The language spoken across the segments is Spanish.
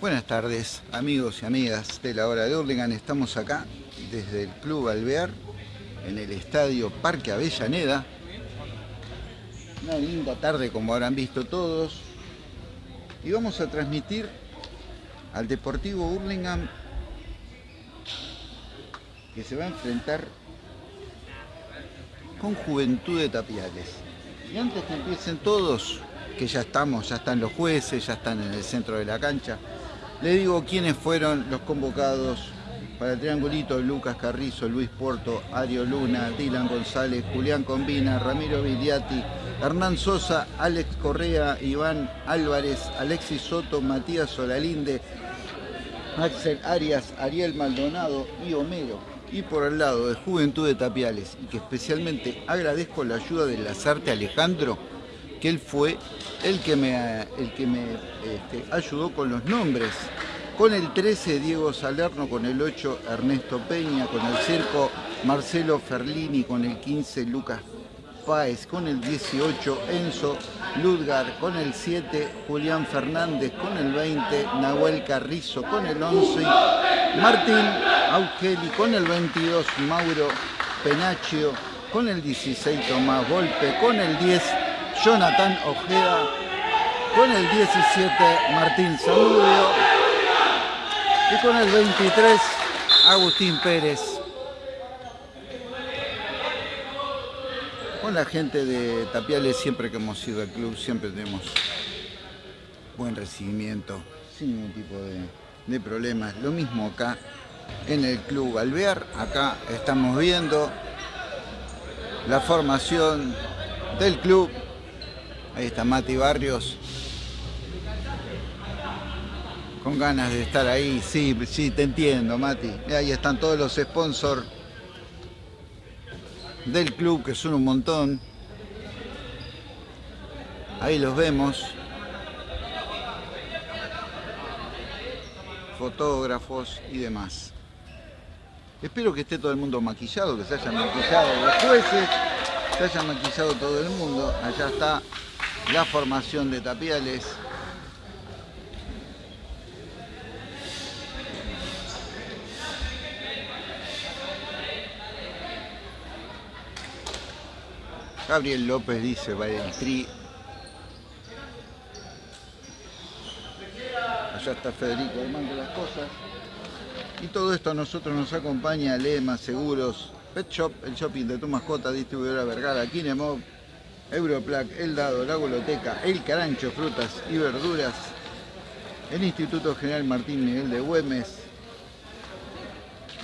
Buenas tardes, amigos y amigas de la hora de Hurlingham. Estamos acá desde el Club Alvear, en el Estadio Parque Avellaneda. Una linda tarde, como habrán visto todos. Y vamos a transmitir al Deportivo Hurlingham que se va a enfrentar con Juventud de Tapiales. Y antes que empiecen todos, que ya estamos, ya están los jueces, ya están en el centro de la cancha, le digo quiénes fueron los convocados para el triangulito, Lucas Carrizo, Luis Porto, Ario Luna, Dylan González, Julián Combina, Ramiro Vigliati, Hernán Sosa, Alex Correa, Iván Álvarez, Alexis Soto, Matías Solalinde, Axel Arias, Ariel Maldonado y Homero. Y por el lado de Juventud de Tapiales, y que especialmente agradezco la ayuda de Lazarte Alejandro, que él fue el que me, el que me este, ayudó con los nombres. Con el 13 Diego Salerno, con el 8 Ernesto Peña, con el circo Marcelo Ferlini, con el 15 Lucas Páez, con el 18 Enzo Ludgar, con el 7 Julián Fernández, con el 20 Nahuel Carrizo, con el 11 Martín Augeli, con el 22 Mauro Penaccio, con el 16 Tomás Golpe, con el 10 Jonathan Ojeda, con el 17 Martín Saludio y con el 23 Agustín Pérez. Con la gente de Tapiales siempre que hemos ido al club siempre tenemos buen recibimiento, sin ningún tipo de, de problemas. Lo mismo acá en el Club Alvear. Acá estamos viendo la formación del club. Ahí está Mati Barrios. Con ganas de estar ahí. Sí, sí, te entiendo, Mati. Ahí están todos los sponsors del club, que son un montón. Ahí los vemos. Fotógrafos y demás. Espero que esté todo el mundo maquillado, que se hayan maquillado los jueces, se hayan maquillado todo el mundo. Allá está la formación de Tapiales. Gabriel López dice, va el tri. Allá está Federico armando las cosas. Y todo esto a nosotros nos acompaña Lema, Seguros, Pet Shop, el shopping de tu mascota, distribuidora Vergara, Kinemov, Europlac, El Dado, La Goloteca, El Carancho, Frutas y Verduras, el Instituto General Martín Miguel de Güemes,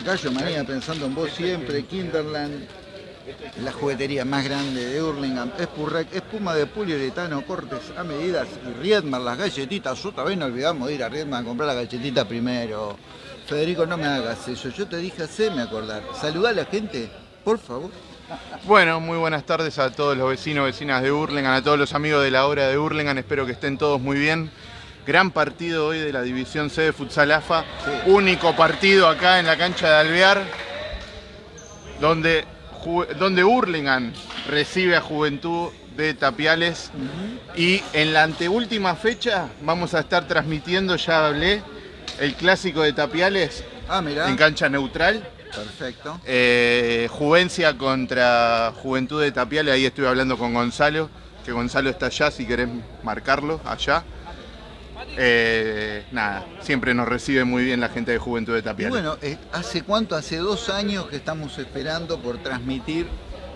Gallo Manía, pensando en vos siempre, Kinderland, la juguetería más grande de Hurlingham, Espurrec, espuma de poliuretano, cortes a medidas y Riedmar, las galletitas. Otra vez no olvidamos de ir a Riedmar a comprar la galletita primero. Federico, no me hagas eso. Yo te dije, haceme acordar. Saludá a la gente, por favor. Bueno, muy buenas tardes a todos los vecinos, vecinas de Hurlingham, a todos los amigos de la hora de Hurlingham. Espero que estén todos muy bien. Gran partido hoy de la División C de Futsal AFA. Único partido acá en la cancha de Alvear, donde donde Hurlingham recibe a Juventud de Tapiales y en la anteúltima fecha vamos a estar transmitiendo, ya hablé, el clásico de Tapiales ah, en cancha neutral. Perfecto. Eh, Juvencia contra Juventud de Tapiales, ahí estoy hablando con Gonzalo, que Gonzalo está allá si querés marcarlo, allá. Eh, nada, siempre nos recibe muy bien la gente de Juventud de Tapiales. bueno, eh, ¿hace cuánto? Hace dos años que estamos esperando por transmitir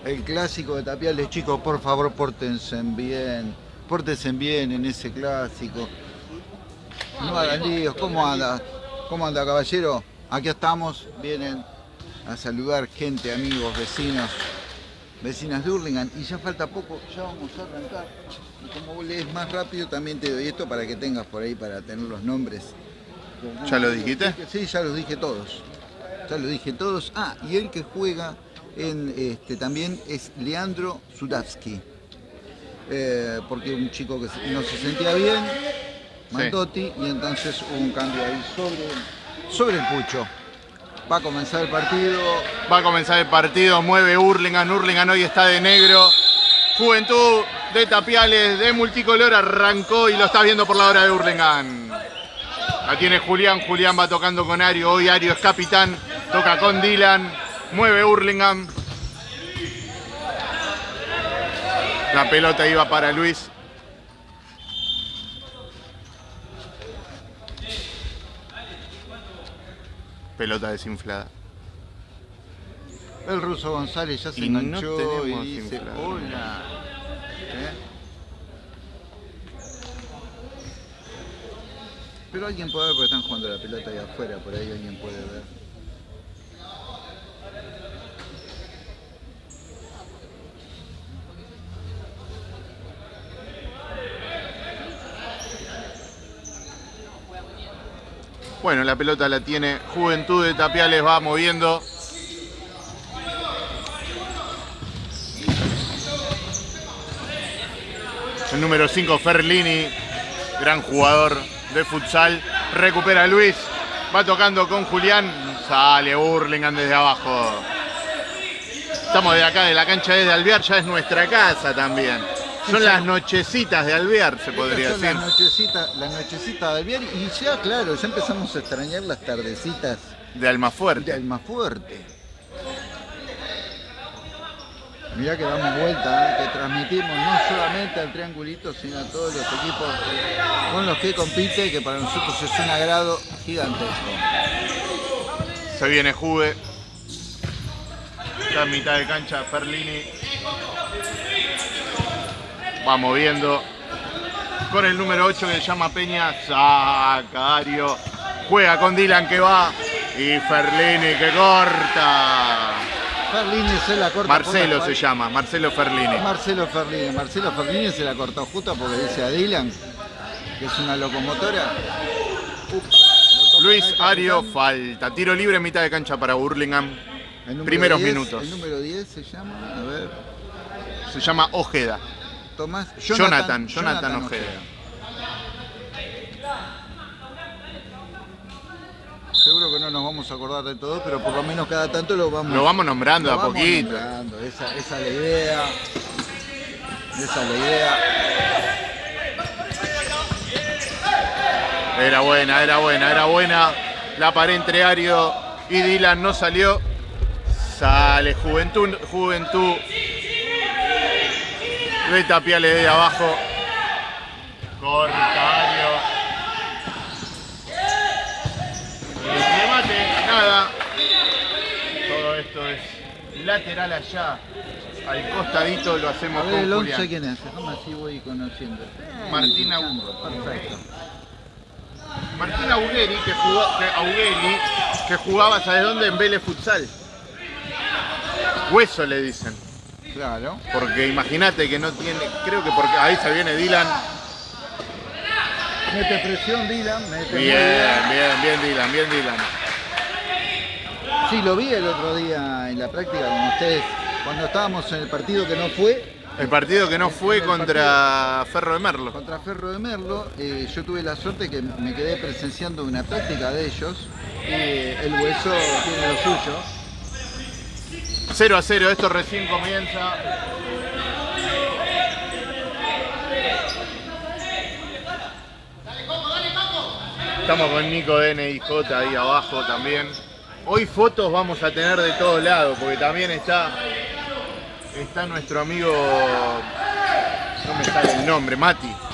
el clásico de Tapiales. Chicos, por favor, pórtense bien, pórtense bien en ese clásico. No hagan líos, ¿cómo anda? ¿Cómo anda, caballero? Aquí estamos, vienen a saludar gente, amigos, vecinos, vecinas de Hurlingham y ya falta poco, ya vamos a arrancar. Y como vos lees más rápido también te doy esto para que tengas por ahí para tener los nombres. ¿Ya lo dijiste? Sí, ya los dije todos. Ya los dije todos. Ah, y el que juega en este también es Leandro Zulavsky. Eh, porque un chico que no se sentía bien, Mandotti, y entonces hubo un cambio ahí sobre, sobre el pucho. Va a comenzar el partido. Va a comenzar el partido, mueve Hurlingham, Hurlingham hoy está de negro. Juventud de Tapiales, de multicolor, arrancó y lo está viendo por la hora de Hurlingham. La tiene Julián, Julián va tocando con Ario, hoy Ario es capitán, toca con Dylan, mueve Hurlingham. La pelota iba para Luis. Pelota desinflada. El ruso González ya se Y no enganchó tenemos y dice, hola. ¿Eh? Pero alguien puede ver porque están jugando la pelota ahí afuera, por ahí alguien puede ver. Bueno, la pelota la tiene Juventud de Tapiales, va moviendo. El número 5, Ferlini, gran jugador de futsal. Recupera Luis, va tocando con Julián. Sale Burlingame desde abajo. Estamos de acá, de la cancha desde Alvear, ya es nuestra casa también. Son las nochecitas de Alvear, se podría son decir. las nochecitas, las nochecitas del Alvear y ya, claro, ya empezamos a extrañar las tardecitas De Almafuerte. de Almafuerte. Mirá que damos vuelta, ¿eh? que transmitimos no solamente al triangulito, sino a todos los equipos con los que compite, que para nosotros es un agrado gigantesco. Se viene Juve. Está en mitad de cancha Ferlini. Va moviendo. Con el número 8 que se llama Peña. Saca Ario. Juega con Dylan que va. Y Ferlini que corta. Ferlini se la corta. Marcelo la se llama. Marcelo Ferlini. Marcelo Ferlini. Marcelo Ferlini se la cortó justo porque dice a Dylan que es una locomotora. Luis Ario, falta. Tiro libre en mitad de cancha para Burlingame. Primeros 10, minutos. El número 10 se llama, a ver, Se llama Ojeda. Tomás. Jonathan, Jonathan Ojeda. Seguro que no nos vamos a acordar de todo, pero por lo menos cada tanto lo vamos Lo vamos nombrando lo a vamos poquito. nombrando. Esa, esa es la idea. Esa es la idea. Era buena, era buena, era buena. La pared entre Ario y Dylan no salió. Sale Juventud, Juventud. De Tapiales de abajo. Corta Ario. El remate, nada. Todo esto es lateral allá. Al costadito lo hacemos ver, el con 11 Julián. quién es, así voy conociendo. Martín Alejandro, Perfecto. Martín Augueri, que, jugó, que, Augueri, que jugaba, ¿sabes dónde? En Vélez Futsal. Hueso le dicen. Claro. Porque imagínate que no tiene. Creo que porque. Ahí se viene Dylan. Mete presión Dylan, mete Bien, bien, bien Dylan, bien Dylan. Sí, lo vi el otro día en la práctica con ustedes, cuando estábamos en el partido que no fue, El partido que no fue contra Ferro de Merlo. contra Ferro de Merlo, eh, yo tuve la suerte que me quedé presenciando una práctica de ellos y el hueso tiene lo suyo. 0 a 0, esto recién comienza. Estamos con Nico DNIJ ahí abajo también. Hoy fotos vamos a tener de todos lados, porque también está, está nuestro amigo, no me sale el nombre, Mati.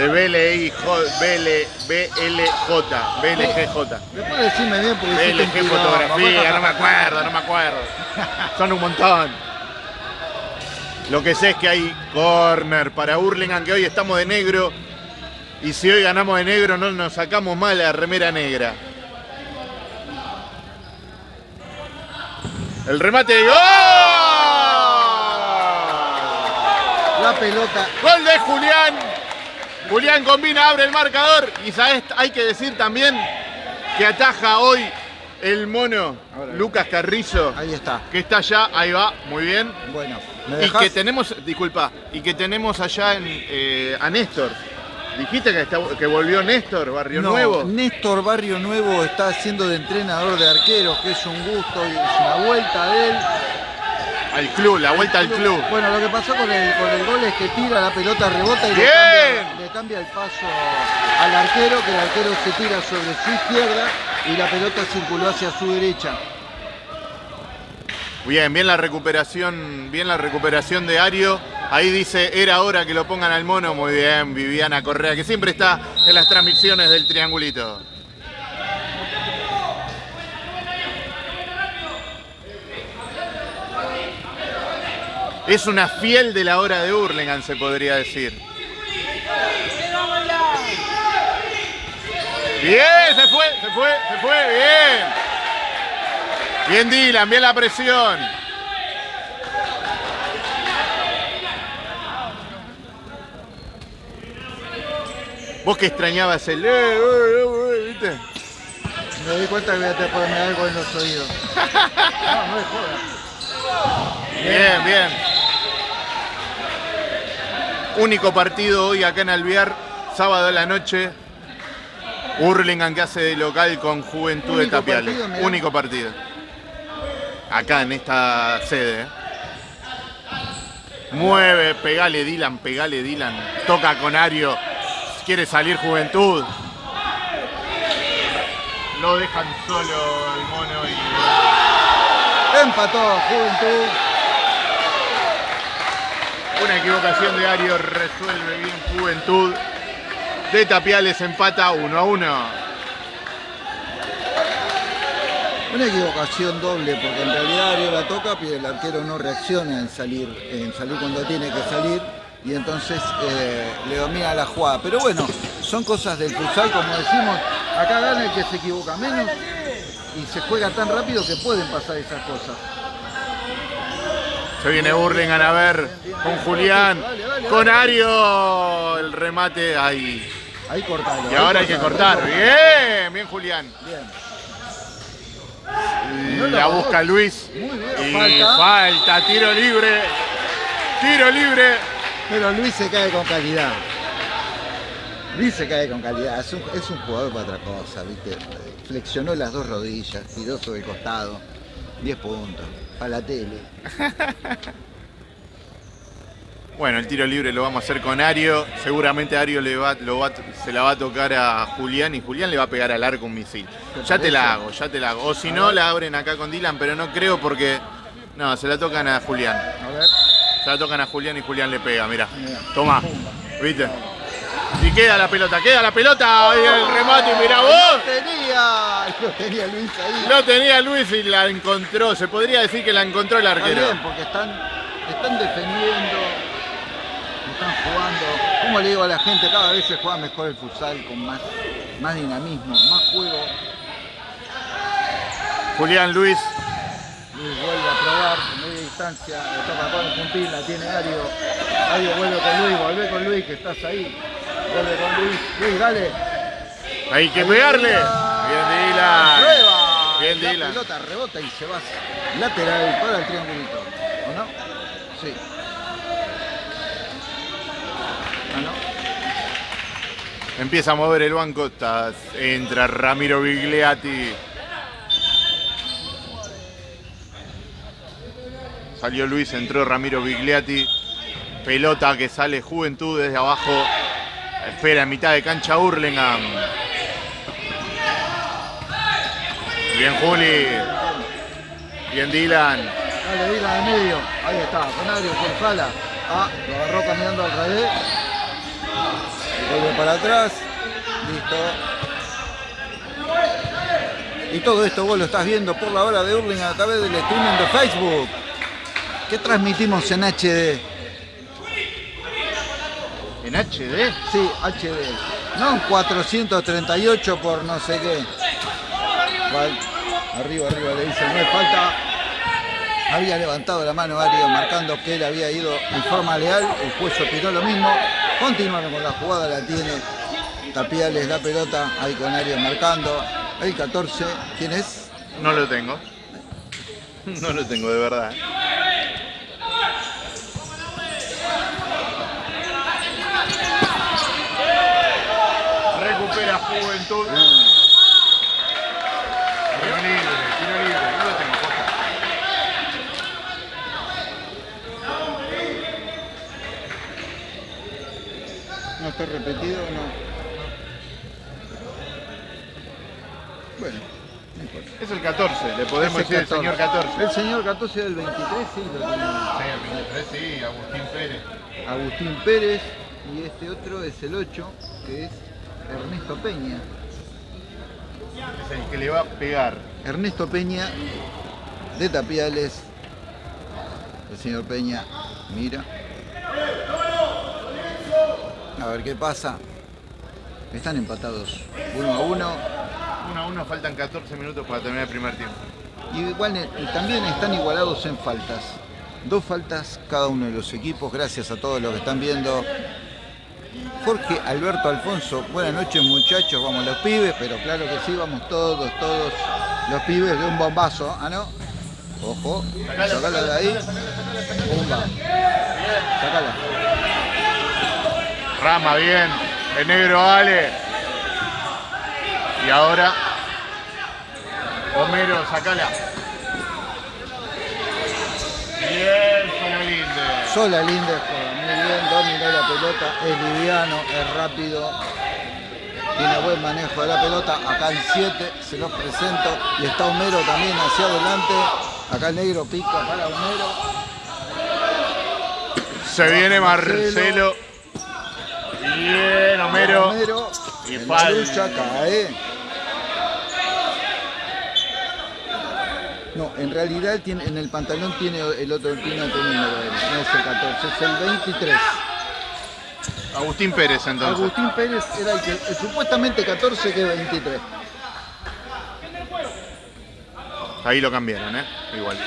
De BLI, BL, BLJ, BLGJ. Después decime bien porque BLG fotografía, no me acuerdo, no me acuerdo. Son un montón. Lo que sé es que hay corner para Hurlingham, que hoy estamos de negro. Y si hoy ganamos de negro, no nos sacamos mal la remera negra. El remate de gol. La pelota, Gol de Julián. Julián combina, abre el marcador. Y sabes, hay que decir también que ataja hoy el mono Ahora. Lucas Carrizo, ahí está. que está allá, ahí va, muy bien. Bueno, ¿me Y que tenemos, disculpa, y que tenemos allá en, eh, a Néstor. Dijiste que, está- que volvió Néstor, Barrio No, Nuevo. Néstor Barrio Nuevo está haciendo de entrenador de arqueros, que es un gusto y es una vuelta de él. Al club, la vuelta al club. Bueno, lo que pasó con el, con el gol es que tira la pelota, rebota y le cambia, le cambia el paso al arquero, que el arquero se tira sobre su izquierda y la pelota circuló hacia su derecha. Bien, bien la recuperación, bien la recuperación de Ario. Ahí dice, era hora que lo pongan al mono. Muy bien, Viviana Correa, que siempre está en las transmisiones del triangulito. Es una fiel de la hora de Hurlingham, se podría decir. Bien, se fue, se fue, se fue, bien. Bien Dylan, bien la presión. Vos que extrañabas el... eh, eh, eh, ¿viste? Me di cuenta que voy a tener que ponerme algo en los oídos. No, no es joda. Bien, bien. Único partido hoy acá en Alvear, sábado a la noche. Hurlingham que hace de local con Juventud de Tapiales. partido. Único partido. Acá en esta sede. ¿eh? Mueve, pegale Dylan, pegale Dylan. Toca con Ario. Quiere salir Juventud. Lo dejan solo el mono y Empató Juventud. Una equivocación de Ario resuelve bien Juventud. De Tapiales empata 1 a 1. Una equivocación doble, porque en realidad Ario la toca, pero el arquero no reacciona en salir, en salir cuando tiene que salir, y entonces eh, le domina la jugada. Pero bueno, son cosas del futsal, como decimos, acá gana el que se equivoca menos, y se juega tan rápido que pueden pasar esas cosas. Se viene Burlingame a ver con Julián, con Ario. El remate ahí. Ahí cortalo. Y ahora hay que cortar. Bien, bien Julián. Bien. La busca Luis. Muy bien, Y falta. falta, tiro libre. Tiro libre. Pero Luis se cae con calidad. Luis se cae con calidad. Es un, es un jugador para otra cosa, ¿viste? Flexionó las dos rodillas, tiró sobre el costado. 10 puntos. Para la tele. Bueno, el tiro libre lo vamos a hacer con Ario. Seguramente Ario le va, lo va- se la va a tocar a Julián y Julián le va a pegar al arco un misil. ¿Te Ya te la hago, ya te la hago. O si no, la abren acá con Dylan, pero no creo porque. No, se la tocan a Julián. A ver. Se la tocan a Julián y Julián le pega, mira. Mirá. Toma. ¿Viste? Y queda la pelota, queda la pelota. Ahí el remate, mirá ¡Lo vos. tenía! Lo tenía Luis ahí. Lo tenía Luis y la encontró. Se podría decir que la encontró el Está arquero. bien, porque están, están defendiendo, están jugando. Como le digo a la gente, cada vez se juega mejor el futsal con más, más dinamismo, más juego. Julián Luis. Luis vuelve a probar en media distancia, le toca con el puntín, la tiene Ario. Ario vuelve con Luis, vuelve con Luis, que estás ahí. Luis. Luis, dale. Hay que pegarle. Bien, Dylan. Prueba. Bien, la Dylan. pelota rebota y se va lateral para el triangulito. ¿O no? Sí. ¿Ah, no? Empieza a mover el banco. está- entra Ramiro Bigliati. Salió Luis, entró Ramiro Bigliati. Pelota que sale Juventud desde abajo. Espera en mitad de cancha Hurlingham. Bien Juli. Bien Dylan. Dale, Dylan al medio. Ahí está, con Ario, con Sala. Ah, lo agarró caminando al revés. Vuelve para atrás. Listo. Y todo esto vos lo estás viendo por la hora de Hurling a través del streaming de Facebook. Que transmitimos en HD. En HD. Sí, HD. No en 438 por no sé qué. Arriba, arriba le dice, no es falta. Había levantado la mano Ario marcando que él había ido en forma leal. El juez opinó lo mismo. Continuaron con la jugada, la tiene Tapiales la pelota. Ahí con Ario marcando. El 14, ¿quién es? No lo tengo. No lo tengo de verdad. Tiro libre, tiro libre, no está repetido o no? Bueno, no importa. Es el 14, le podemos decir el señor 14. El señor 14 del 23, sí, lo tenemos. Sí, el 23, sí, Agustín Pérez. Agustín Pérez y este otro es el 8, que es Ernesto Peña. Es el que le va a pegar. Ernesto Peña de Tapiales. El señor Peña mira. A ver qué pasa. Están empatados. Uno a uno. 1 a 1, faltan 14 minutos para terminar el primer tiempo. Y igual eh, y también están igualados en faltas. Dos faltas cada uno de los equipos. Gracias a todos los que están viendo. Jorge Alberto Alfonso, buenas noches muchachos, vamos los pibes, pero claro que sí, vamos todos, todos los pibes de un bombazo, ¿ah no? Ojo, sacala de ahí, bomba, sacala. Rama, bien. El negro Ale. Y ahora. Homero, sacala. Bien. Sola Linde juega muy dominó la pelota, es liviano, es rápido, tiene buen manejo de la pelota. Acá el 7 se los presento y está Homero también hacia adelante. Acá el negro pica para Homero. Se viene Marcelo. Bien, Homero. Homero Y en la lucha cae. No, en realidad tiene, en el pantalón tiene el otro tiene otro número, no es el 14, es el 23. Agustín Pérez entonces. Agustín Pérez era el que el supuestamente 14 que 23. Ahí lo cambiaron, ¿eh? Igual.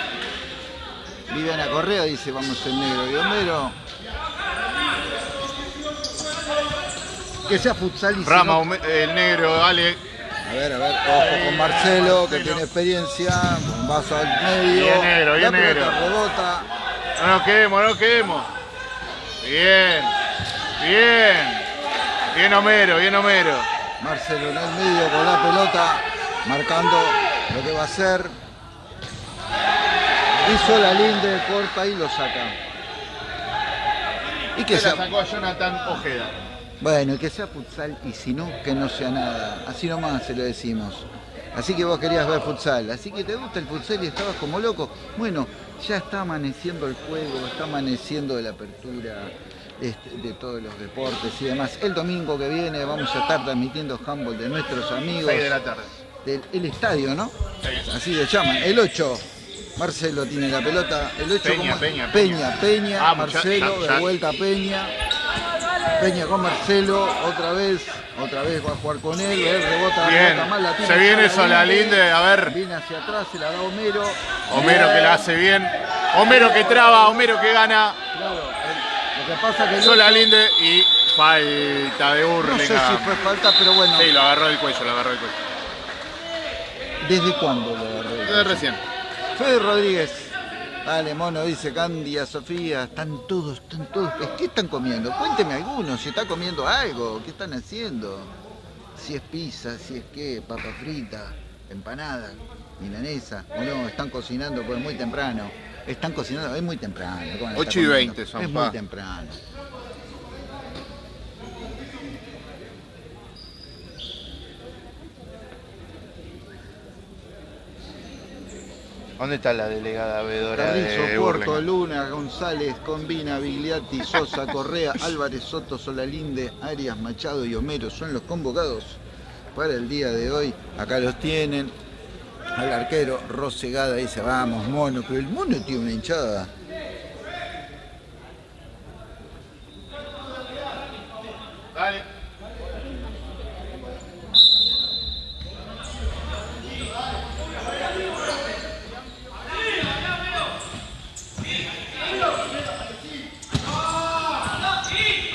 Viviana Correa dice vamos el negro y. Que sea futsal y Rama, el negro, Ale. A ver, a ver, ojo con Marcelo que tiene experiencia, un vaso al medio. Bien negro, bien negro. rebota. No nos quedemos, no nos quedemos. Bien. Bien. Bien Homero, bien Homero. Marcelo en el medio con la pelota, marcando lo que va a hacer. Hizo la linde, corta y lo saca. Y que Se la sacó a Jonathan Ojeda. bueno, y que sea futsal y si no, que no sea nada. Así nomás se lo decimos. Así que vos querías ver futsal, así que te gusta el futsal y estabas como loco. Bueno, ya está amaneciendo el juego, está amaneciendo la apertura este, de todos los deportes y demás. El domingo que viene vamos a estar transmitiendo handball de nuestros amigos 6 de la tarde. del el estadio, ¿no? Sí. Así le llaman. El 8. Marcelo tiene la pelota. El 8 Peña, Peña, Peña, Peña, Ah, Marcelo, ya- ya. de vuelta Peña. Peña con Marcelo, otra vez, otra vez va a jugar con él, él rebota, Bien. rebota mal, la tiene Se viene Solalinde. Solalinde, a ver. Viene hacia atrás, se la da Homero. Homero que la hace bien. Homero que traba, Homero que gana. Lo que pasa que el Sola Linde y falta de no sé si fue falta, pero bueno, Sí, lo agarró del cuello, lo agarró del cuello. ¿desde cuándo lo agarró? Desde recién. Fede Rodríguez. Dale, mono, dice Candia, Sofía, están todos, están todos. ¿Qué están comiendo? Cuénteme algunos, si está comiendo algo, ¿qué están haciendo? Si es pizza, si es qué, papa frita, empanada, milanesa, o no, están cocinando pues muy temprano. Están cocinando, es muy temprano. ¿cómo van a estar 8 y comiendo? 20 son, Es pa. muy temprano. ¿Dónde está la delegada vedora Carrizo, de Hurlingham? Luna, González, Combina, Bigliati, Sosa, Correa, Álvarez, Soto, Solalinde, Arias, Machado y Homero son los convocados para el día de hoy. Acá los tienen. Al arquero Rosegada dice, vamos, mono, pero el mono tiene una hinchada. Dale.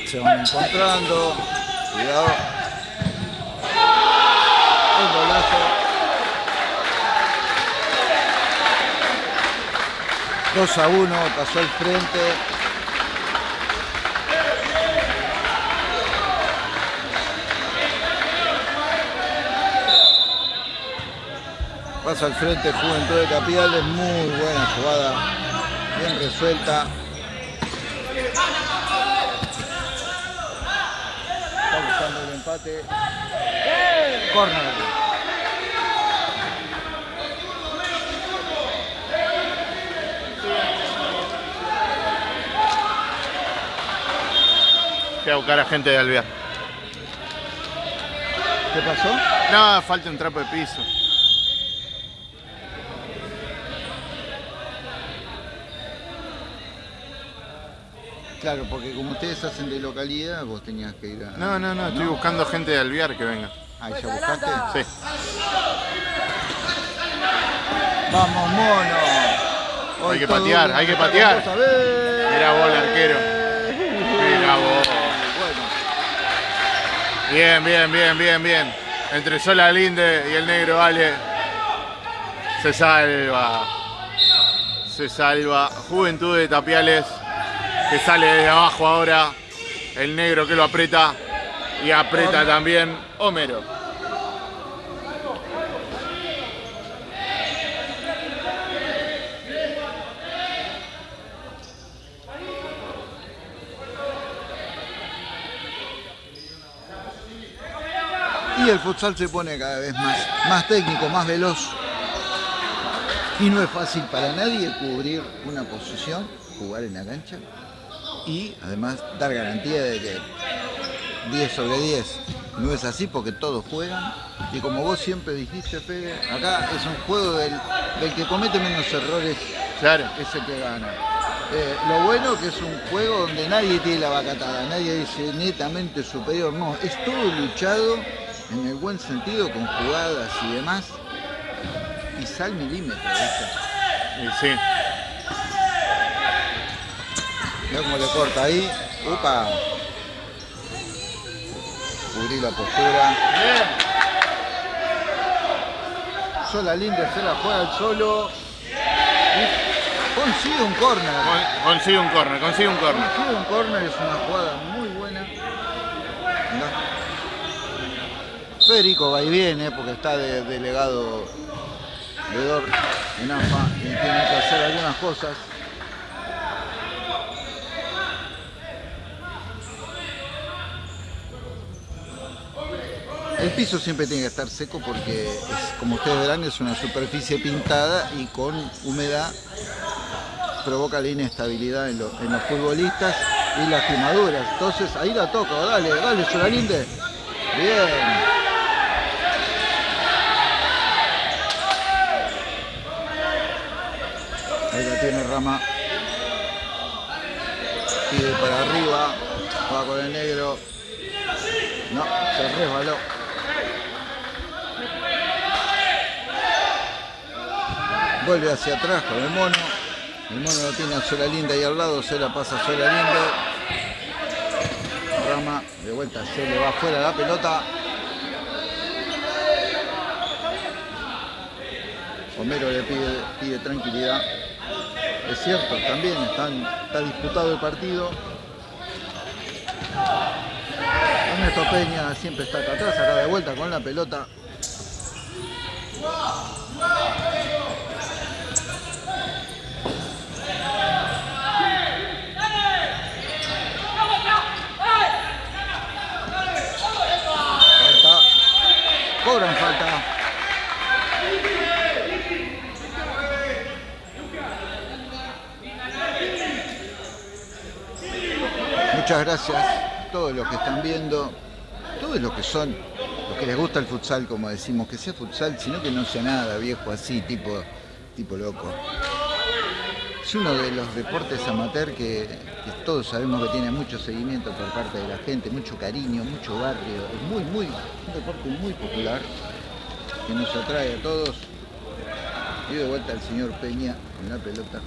Se van encontrando. Cuidado. Un golazo. 2 a 1, pasó al frente. Pasa al frente Juventud de Capiales, muy buena jugada, bien resuelta. empate. Corner. A buscar a gente de Alvear. ¿Qué pasó? No, falta un trapo de piso. Claro, porque como ustedes hacen de localidad, vos tenías que ir a... No, no, no, estoy buscando gente de Alvear que venga. Ah, ¿ya buscaste? Sí. ¡Vamos, mono! Hoy Hay que patear, hay que patear. Mira vos, el arquero. Mira vos. Bien, bien, bien, bien, bien. Entre Sola Linde y el negro Ale. Se salva. Se salva. Juventud de Tapiales. Que sale desde abajo ahora. El negro que lo aprieta. Y aprieta también Homero. El futsal se pone cada vez más, más técnico, más veloz. Y no es fácil para nadie cubrir una posición, jugar en la cancha y además dar garantía de que 10 sobre 10 no es así porque todos juegan. Y como vos siempre dijiste, Fede, acá es un juego del, del que comete menos errores Claro. es el que gana. Eh, lo bueno que es un juego donde nadie tiene la vacatada, nadie dice netamente superior, no, es todo luchado en el buen sentido, con jugadas y demás, y sal milímetro, ¿viste? Y sí. Mirá cómo le corta ahí, upa, cubrí la postura, sola linda, se la juega el solo, y consigue un córner. Con- Consigue un corner, consigue un corner. Consigue un córner, es una jugada muy buena. Mirá. Federico va y viene porque está de delegado de DOR en AFA y tiene que hacer algunas cosas. El piso siempre tiene que estar seco porque, como ustedes verán, es una superficie pintada y con humedad provoca la inestabilidad en los futbolistas y las quemaduras. Entonces ahí la toca, dale, dale, Solalinde. Bien. Ahí la tiene Rama. Pide para arriba. Va con el negro. No, se resbaló. Vuelve hacia atrás con el mono. El mono lo tiene a Sola Linda ahí al lado, se la pasa a Sola Linda. Rama, de vuelta se le va afuera la pelota. Homero le pide tranquilidad. Es cierto, también está disputado el partido. Ernesto Peña siempre está acá atrás, acá de vuelta con la pelota. Cobran falta. Muchas gracias a todos los que están viendo, todos los que son, los que les gusta el futsal, como decimos, que sea futsal, sino que no sea nada viejo así, tipo, tipo loco. Es uno de los deportes amateur que, que todos sabemos que tiene mucho seguimiento por parte de la gente, mucho cariño, mucho barrio. Es muy, muy, un deporte muy popular que nos atrae a todos. Y de vuelta el señor Peña con la pelota.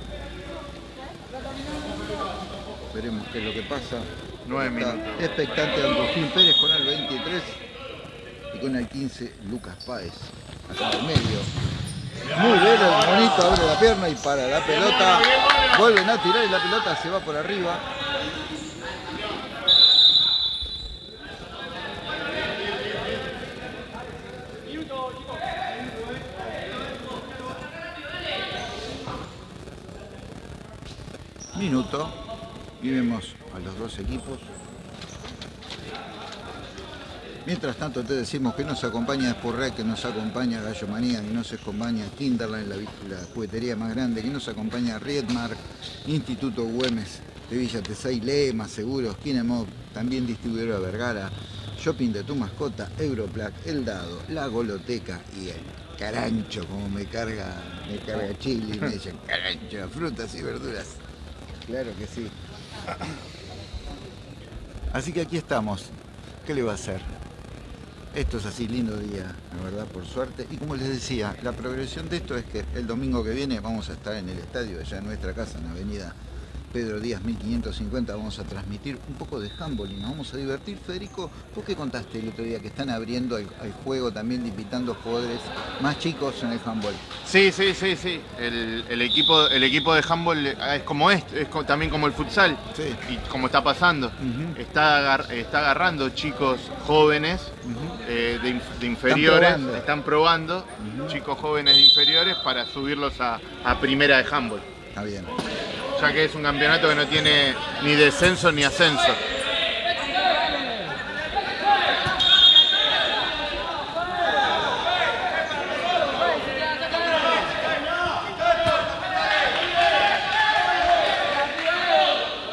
Veremos qué es lo que pasa. Nueve Está minutos. Expectante Andrufín Pérez con el 23 y con el 15 Lucas Páez. Acá en el medio. Muy bien, el monito abre la pierna y para la pelota. Vuelven a tirar y la pelota se va por arriba. Minuto y a los dos equipos. Mientras tanto te decimos que nos acompaña Spurrec, que nos acompaña Gallo Manía, que nos acompaña Kinderland, la, la juguetería más grande, que nos acompaña Riedmark, Instituto Güemes de Villa Tesey, Lema, Seguros, Kinemov, también distribuidora Vergara, Shopping de tu mascota, Europlac, El Dado, La Goloteca y el carancho, como me carga, me carga chile y me dicen carancho, frutas y verduras. Claro que sí. Así que aquí estamos. ¿Qué le va a hacer? Esto es así, lindo día, la verdad, por suerte. Y como les decía, la progresión de esto es que el domingo que viene vamos a estar en el estadio, allá en nuestra casa, en la avenida Pedro Díaz 1550 vamos a transmitir un poco de handball y nos vamos a divertir. Federico, ¿vos qué contaste el otro día que están abriendo el, juego también invitando jugadores más chicos en el handball? Sí, sí, sí, sí. El, equipo, el equipo de handball es como esto, es también como el futsal. Sí. Y como está pasando. está, está agarrando chicos jóvenes eh, de, inferiores, están probando, chicos jóvenes de inferiores para subirlos a, a primera de handball. Está bien ya que es un campeonato que no tiene ni descenso ni ascenso.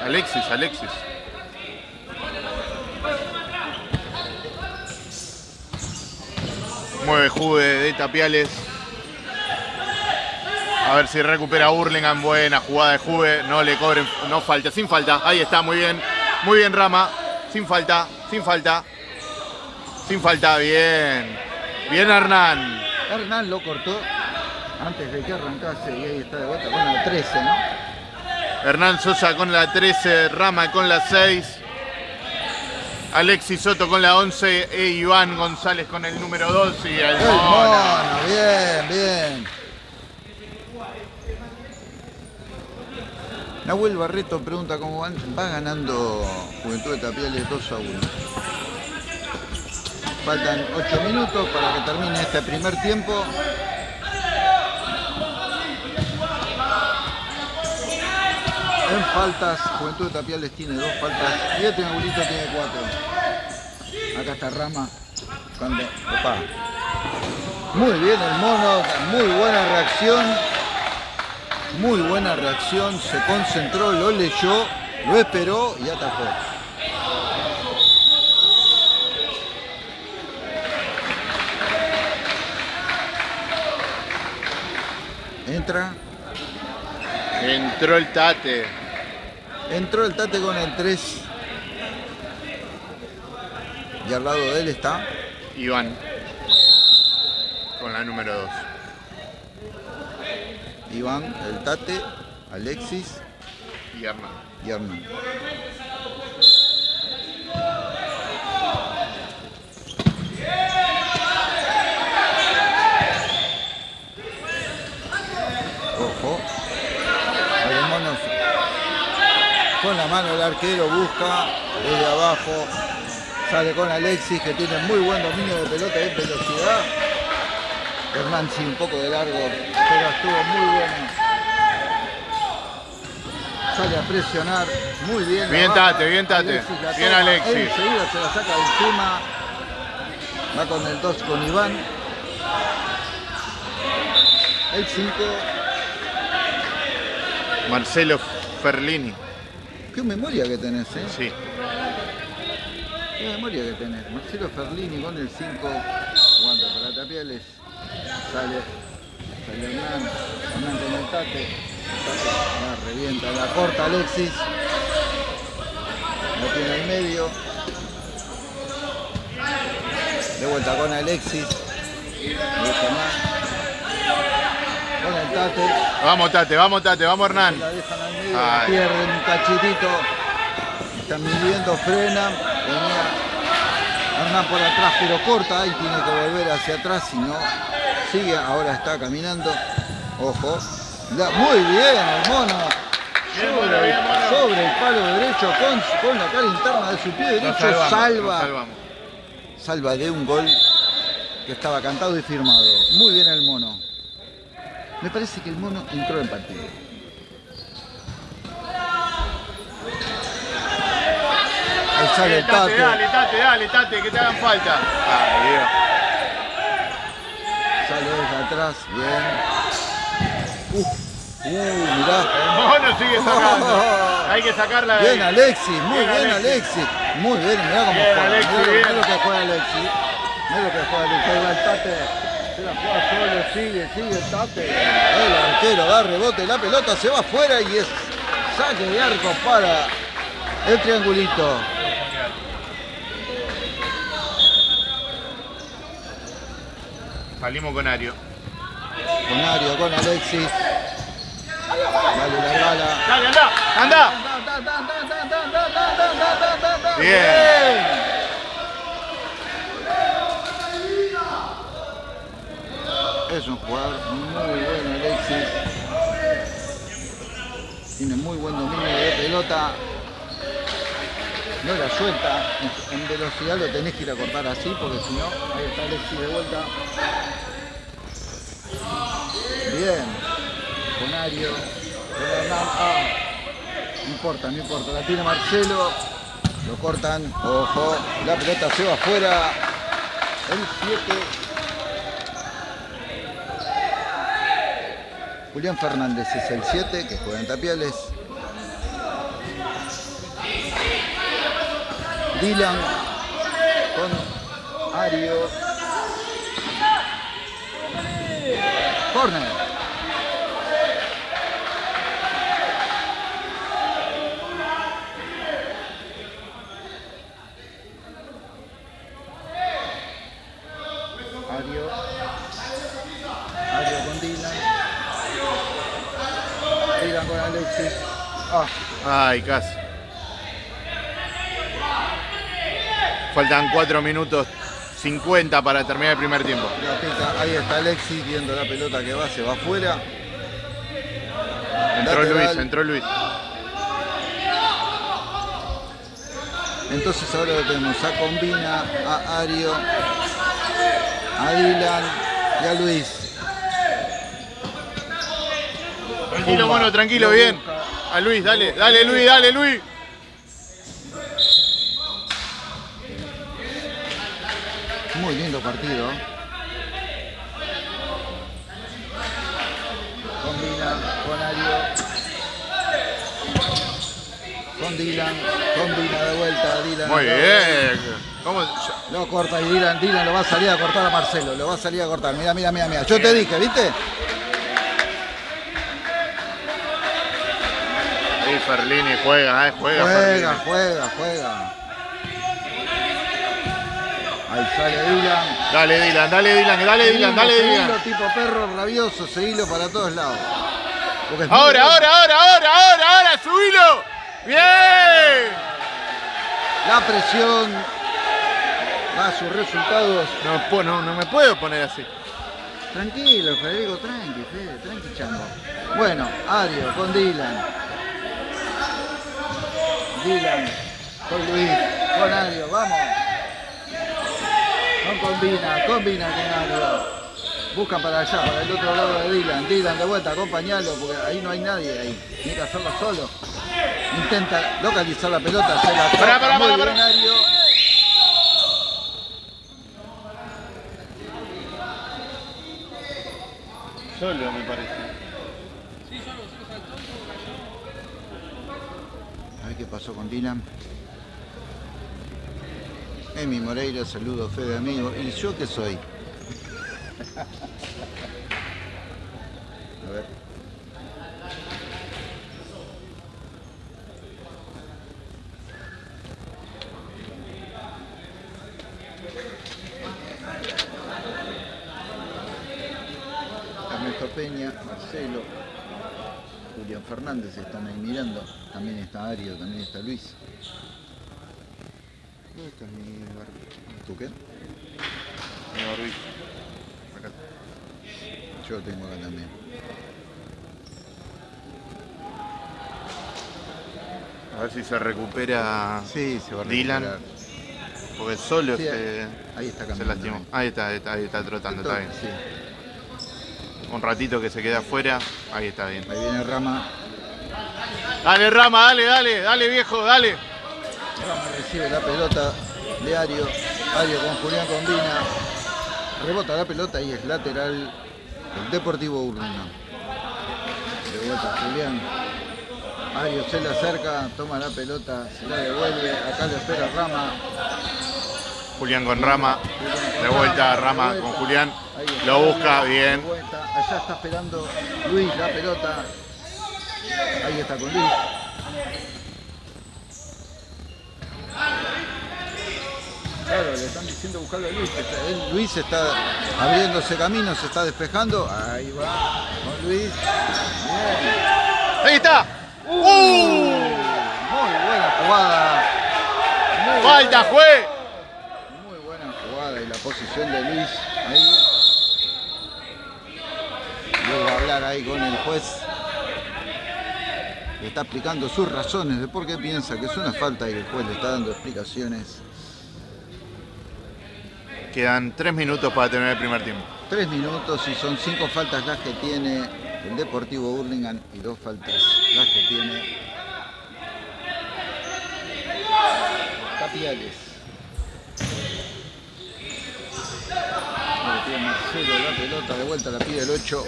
Alexis, Alexis. Mueve Juve de Tapiales. A ver si recupera Hurlingham. Buena jugada de Juve. No le cobren. No falta. Sin falta. Ahí está. Muy bien. Muy bien, Rama. Sin falta. Sin falta. Sin falta. Bien. Bien, Hernán. Hernán lo cortó antes de que arrancase. Y ahí está de vuelta con la 13, ¿no? Hernán Sosa con la 13. Rama con la 6. Alexis Soto con la 11 e Iván González con el número 2 y el, el mono. Bien, bien. Nahuel Barreto pregunta cómo van. Va ganando Juventud de Tapiales 2 a 1. Faltan 8 minutos para que termine este primer tiempo. En faltas, Juventud de Tapiales tiene dos faltas y este tiene cuatro. Acá está Rama. Cuando, Muy bien el mono, muy buena reacción. Muy buena reacción, se concentró, lo leyó, lo esperó y atajó. Entra. Entró el Tate. Entró el Tate con el 3. Y al lado de él está. Iván. Con la número 2. Iván, el Tate, Alexis y Hernán. Y Hernán. Ojo. Con la mano el arquero busca desde abajo. Sale con Alexis que tiene muy buen dominio de pelota y velocidad. Hernán sí un poco de largo, pero estuvo muy bueno. Sale a presionar muy bien. Bien Tate, bien Tate. bien Alexis. Enseguida se la saca de encima. Va con el 2 con Iván. El 5. Marcelo Ferlini. Qué memoria que tenés, ¿eh? Sí. Qué memoria que tenés. Marcelo Ferlini con el 5. Jugando para Tapiales. Sale, sale Hernán, Hernán con el tate, la revienta, la corta Alexis, la tiene en medio, de vuelta con Alexis, con el Tate. Vamos Tate, vamos Tate, vamos Hernán. La dejan al medio, pierden un cachitito, están midiendo, frenan, venía Hernán por atrás pero corta. Y tiene que volver hacia atrás, si no sigue, ahora está caminando, ojo, muy bien el mono, sobre, el palo derecho con, la cara interna de su pie derecho, salva, salva de un gol que estaba cantado y firmado, muy bien el mono, me parece que el mono entró en partido. Ahí sale el tate. Dale, tate, dale, tate, que te hagan falta. Ay, Dios. Atrás, bien. Uf, uh, mirá. El mono sigue sacando. Hay que sacarla Bien. Alexis, muy Bien, bien Alexis. Alexis. Muy bien, mirá cómo juega. Alexis, mirá, bien. mirá lo que juega Alexis. Mirá lo que juega Alexis. El tate. Se la juega solo, sigue, sigue el tate. El arquero da rebote, la pelota se va afuera y es saque de arco para el triangulito. Salimos con Ario. Con Ario, con Alexis. Dale la bala. Dale, anda, anda. Bien. Es un jugador muy bueno Alexis. Tiene muy buen dominio de pelota. No la suelta. En- velocidad lo tenés que ir a cortar así porque si no, ahí está Alexis de vuelta. Bien. Con Ario. Ah. No importa, no importa. La tiene Marcelo. Lo cortan. Ojo. La pelota se va afuera. El 7. Julián Fernández es el 7 que juega en Tapiales. Dylan con Ario. Corner. Ario. Ario con Dylan. Dylan con Alexis. Ah, Ay, casi. Faltan 4 minutos 50 para terminar el primer tiempo. Ahí está Alexis viendo la pelota que va, se va afuera. Entró. Luis, entró Luis. Entonces ahora lo tenemos a Combina, a Ario, a Dylan y a Luis. Tranquilo, mono, tranquilo, Lo bien. A Luis, dale, dale Luis, dale Luis. Muy lindo partido. Combina con Ario. Con Dylan. Combina de vuelta. Dylan. Muy bien. ¿Cómo? Lo corta y Dylan, Dylan lo va a salir a cortar a Marcelo. Lo va a salir a cortar. Mira, mira, mira, mira. Yo te dije, ¿viste? Sí, Ferlini juega, eh, juega. Juega, Ferlini. juega, juega. Ahí sale Dylan. Dale Dylan, dale Dylan, dale Dylan, dale Seguilo, Dylan. tipo perro rabioso, seguilo para todos lados. Ahora, ahora, ahora, ahora, ahora, ahora, subilo. Bien. La presión da sus resultados. No, po- no, no me puedo poner así. Tranquilo, Federico, tranqui, Fede, tranqui, chango. Bueno, Ario con Dylan. Dylan con Luis, con Ario, vamos. No combina, combina con Ario. Buscan para allá, para el otro lado de Dylan. Dylan de vuelta, acompañalo, porque ahí no hay nadie ahí. Tiene que hacerlo solo. Intenta localizar la pelota, se la pará, bien pará. Ario. Solo me parece. A ver qué pasó con Dylan. Emi Moreira, saludo, Fede amigo. ¿Y yo qué soy? A ver. Ernesto Peña, Marcelo, Julián Fernández están ahí mirando. También está Ario, también está Luis. ¿Tú qué? Mi barbijo. Acá. Yo lo tengo acá también. A ver si se recupera Sí, se va a Dylan. recuperar. Porque solo Sí, se, ahí está se lastimó. Ahí está, ahí está, ahí está trotando, está bien. Sí. Un ratito que se queda afuera, ahí está bien. Ahí viene Rama. Dale Rama, dale, dale, dale viejo, dale. Rama recibe la pelota de Ario. Ario con Julián Combina. Rebota la pelota y es lateral el Deportivo Urlingan. De vuelta Julián. Ario se le acerca, toma la pelota, se la devuelve. Acá le espera Rama. Julián con Rama. De vuelta Rama con Julián. Lo busca bien. Allá está esperando Luis la pelota. Ahí está con Luis. Claro, le están diciendo buscarlo a Luis. Luis está abriéndose camino, se está despejando. Ahí va con Luis. Ahí está. Uh, muy buena jugada. Falta, fue. Muy buena jugada y la posición de Luis ahí. Luego hablar ahí con el juez. Le está explicando sus razones de por qué piensa que es una falta y el juez le está dando explicaciones. Quedan tres minutos para tener el primer tiempo. Tres minutos y son cinco faltas las que tiene el Deportivo Burlingame y dos faltas las que tiene Capiales. Tiene Marcelo la pelota, de vuelta la pide el 8.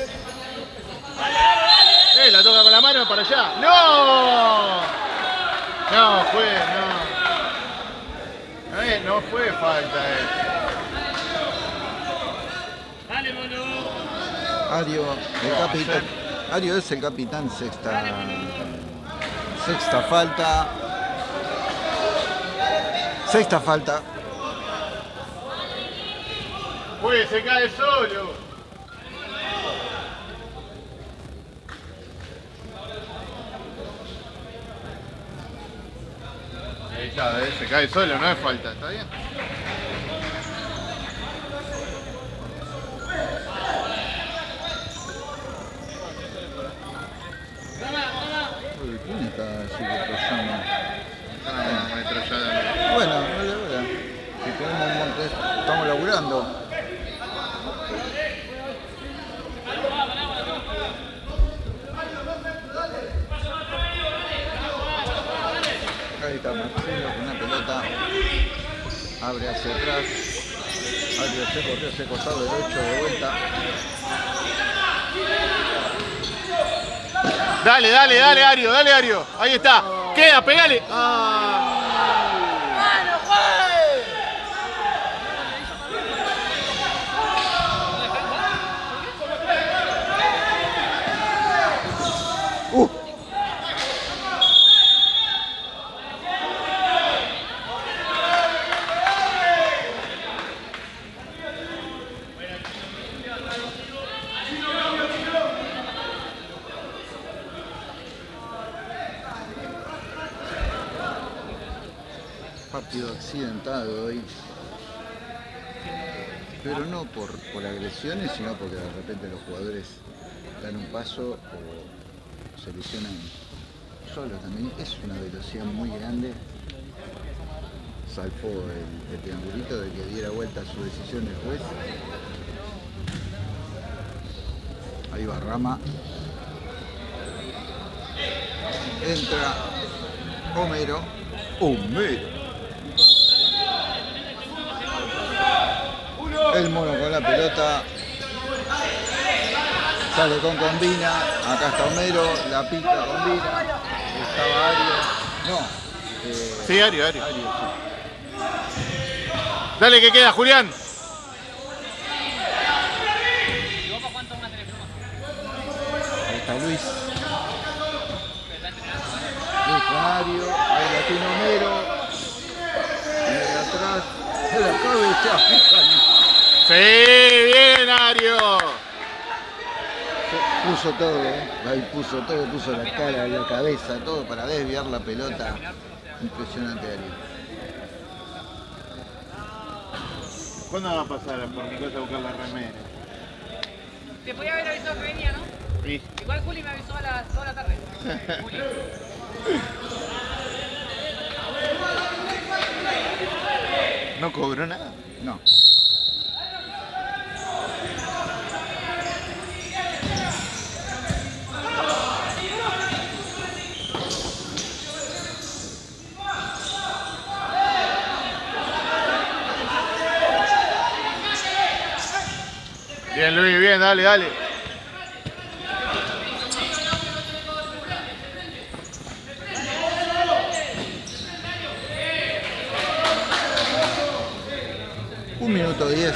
Eh, la toca con la mano para allá. ¡No! No, fue, no. Eh, no fue falta, eh. Ario, el capitán. Ario es el capitán, sexta. Sexta falta. Sexta falta. Uy, se cae solo. Ahí está, ¿eh? se cae solo, no es falta, ¿está bien? ¿Quién está subiendo Ah, metrallada. Bueno, vale, vale. Si tenemos un monte, estamos laburando. Ahí está Marcelo con una pelota. Abre hacia atrás. Abre se corrió ese costado del 8 de vuelta. Dale, dale, dale, Ario, dale, Ario. Ahí está. Queda, pegale. ¡Uh! Partido accidentado hoy. Pero no por, por agresiones, sino porque de repente los jugadores dan un paso o se lesionan solo también. Es una velocidad muy grande. Salpó el, el triangulito de que diera vuelta su decisión el juez. Ahí va Rama. Entra Homero. Homero. El mono con la pelota. Sale con combina. Acá está Homero. La pica combina. Estaba Ario. No. eh, Sí, Ario, Ario. Ario, sí. Dale que queda, Julián. Ahí está Luis. Luis con Ario. Ahí la tiene Homero. Y atrás. De la cabeza. Sí, bien, Ario. Puso todo, ¿eh? ahí puso todo, puso la cara, la cabeza, todo para desviar la pelota. Impresionante Ario. ¿Cuándo va a pasar por mi casa a buscar la remera? Te podía haber avisado que venía, ¿no? Sí. Igual Juli me avisó a las 2 de la tarde. Juli. ¿No cobró nada? No. Bien, Luis, bien, dale, dale. Un minuto diez.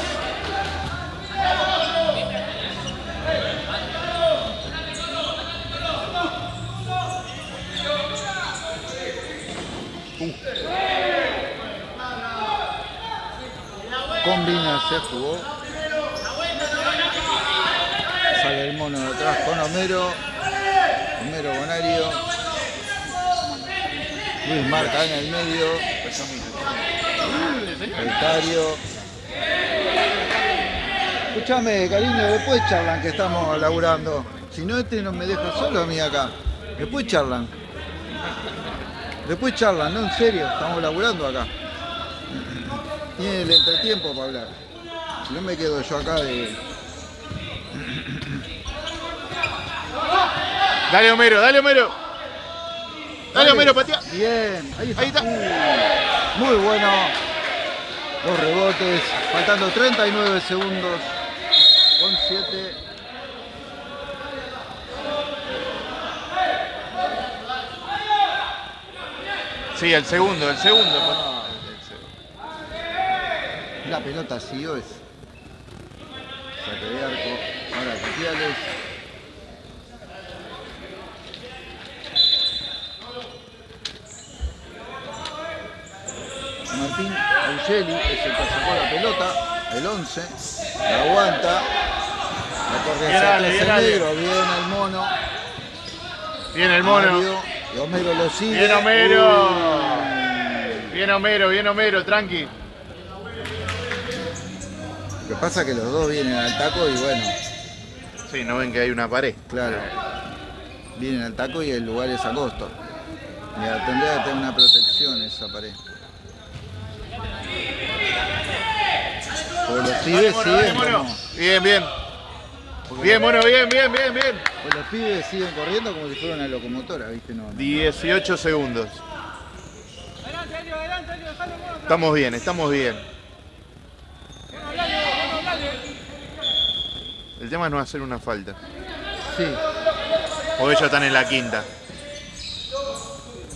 Combina, se jugó. Sale el mono de con Homero. Homero Bonario. Luis marca en el medio. Voltario. Escúchame, cariño, después charlan que estamos laburando. Si no, este no me deja solo a mí acá. Después charlan. Después charlan, no, en serio, estamos laburando acá. Tiene el entretiempo para hablar. Si no me quedo yo acá de. Dale, Homero, dale, Homero. Dale, Homero, patea. Bien, ahí está. Ahí está. Uh, muy bueno. Dos rebotes, faltando 39 segundos. Con 7. Sí, el segundo, el segundo. La pelota siguió es. Saque de arco. Ahora Capiales. Martín Angeli es el que sacó la pelota, el 11, la aguanta, la corre Bien, hacia atrás el negro, bien el mono, Bien el mono. Mario, y Homero lo sigue. Bien Homero. Uy. Bien Homero, bien Homero, tranqui. Lo que pasa es que los dos vienen al taco y bueno, Sí, no ven que hay una pared. claro, vienen al taco y el lugar es angosto. Mira, tendría que tener una protección esa pared. Los pibes siguen como- Bien, bien. Bien, mono, bien, bien, bien, bien. porque los pibes siguen corriendo como si fuera una locomotora, ¿viste? No, no. 18 segundos. Adelante, Elio, adelante, Elio, dejalo. Estamos bien, estamos bien. Bueno, bueno. El tema es no hacer una falta. Sí, Porque ellos están en la quinta.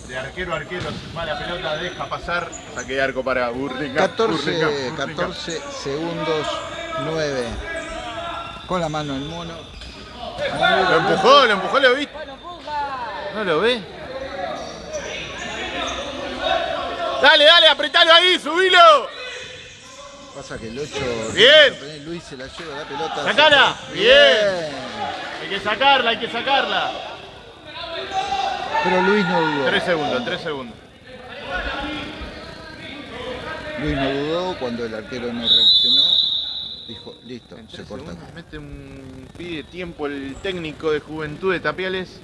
De arquero a arquero, va la pelota, deja pasar. Saque de arco para Burlingame. 14, Burlingame, Burlingame. 14 segundos 9. Con la mano el mono. Lo empujó, lo empujó, ¿lo viste? ¿No lo ve? Dale, dale, apretalo ahí, subilo. Pasa que el 8. Bien. Luis se la lleva la pelota. Sacala. Bien. Hay que sacarla, hay que sacarla. Pero Luis no dudó. Tres segundos, tres segundos. Luis no dudó cuando el arquero no reaccionó. Dijo, listo, En se corta mete un pide tiempo el técnico de Juventud de Tapiales.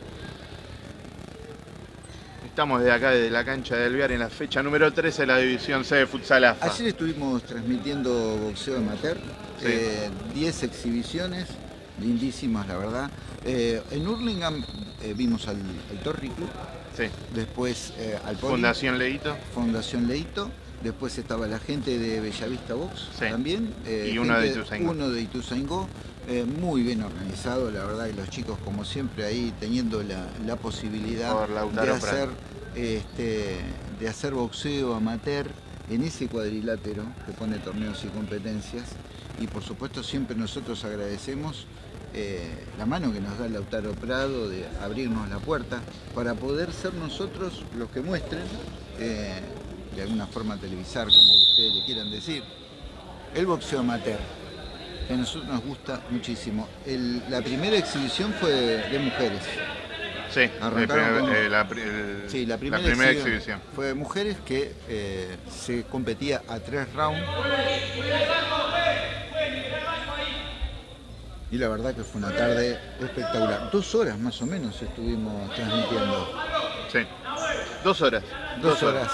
Estamos de acá, desde la cancha de Alvear, en la fecha número 13 de la División C de Futsal AFA. Ayer estuvimos transmitiendo boxeo amateur, Sí. eh, 10 exhibiciones, lindísimas la verdad. Eh, en Hurlingham eh, vimos al, al Torri Club, Sí. después eh, al Poli, Fundación Leito. Fundación Leito, después estaba la gente de Bellavista Box Sí. también. Y uno de Ituzaingó. Uno de Ituzaingó, eh, muy bien organizado, la verdad, y los chicos como siempre ahí teniendo la, la posibilidad de hacer, este, de hacer boxeo amateur en ese cuadrilátero que pone torneos y competencias. Y por supuesto siempre nosotros agradecemos eh, la mano que nos da Lautaro Prado de abrirnos la puerta para poder ser nosotros los que muestren, eh, de alguna forma televisar, como ustedes le quieran decir, el boxeo amateur, que a nosotros nos gusta muchísimo. El- la primera exhibición fue de, de mujeres. Sí, el Arrancaron primer- con- eh, la, pri- el- Sí, la primera, exhibición. fue de mujeres que se competía a tres rounds. Y la verdad que fue una tarde espectacular. Dos horas más o menos estuvimos transmitiendo. Sí. Dos horas. Dos horas.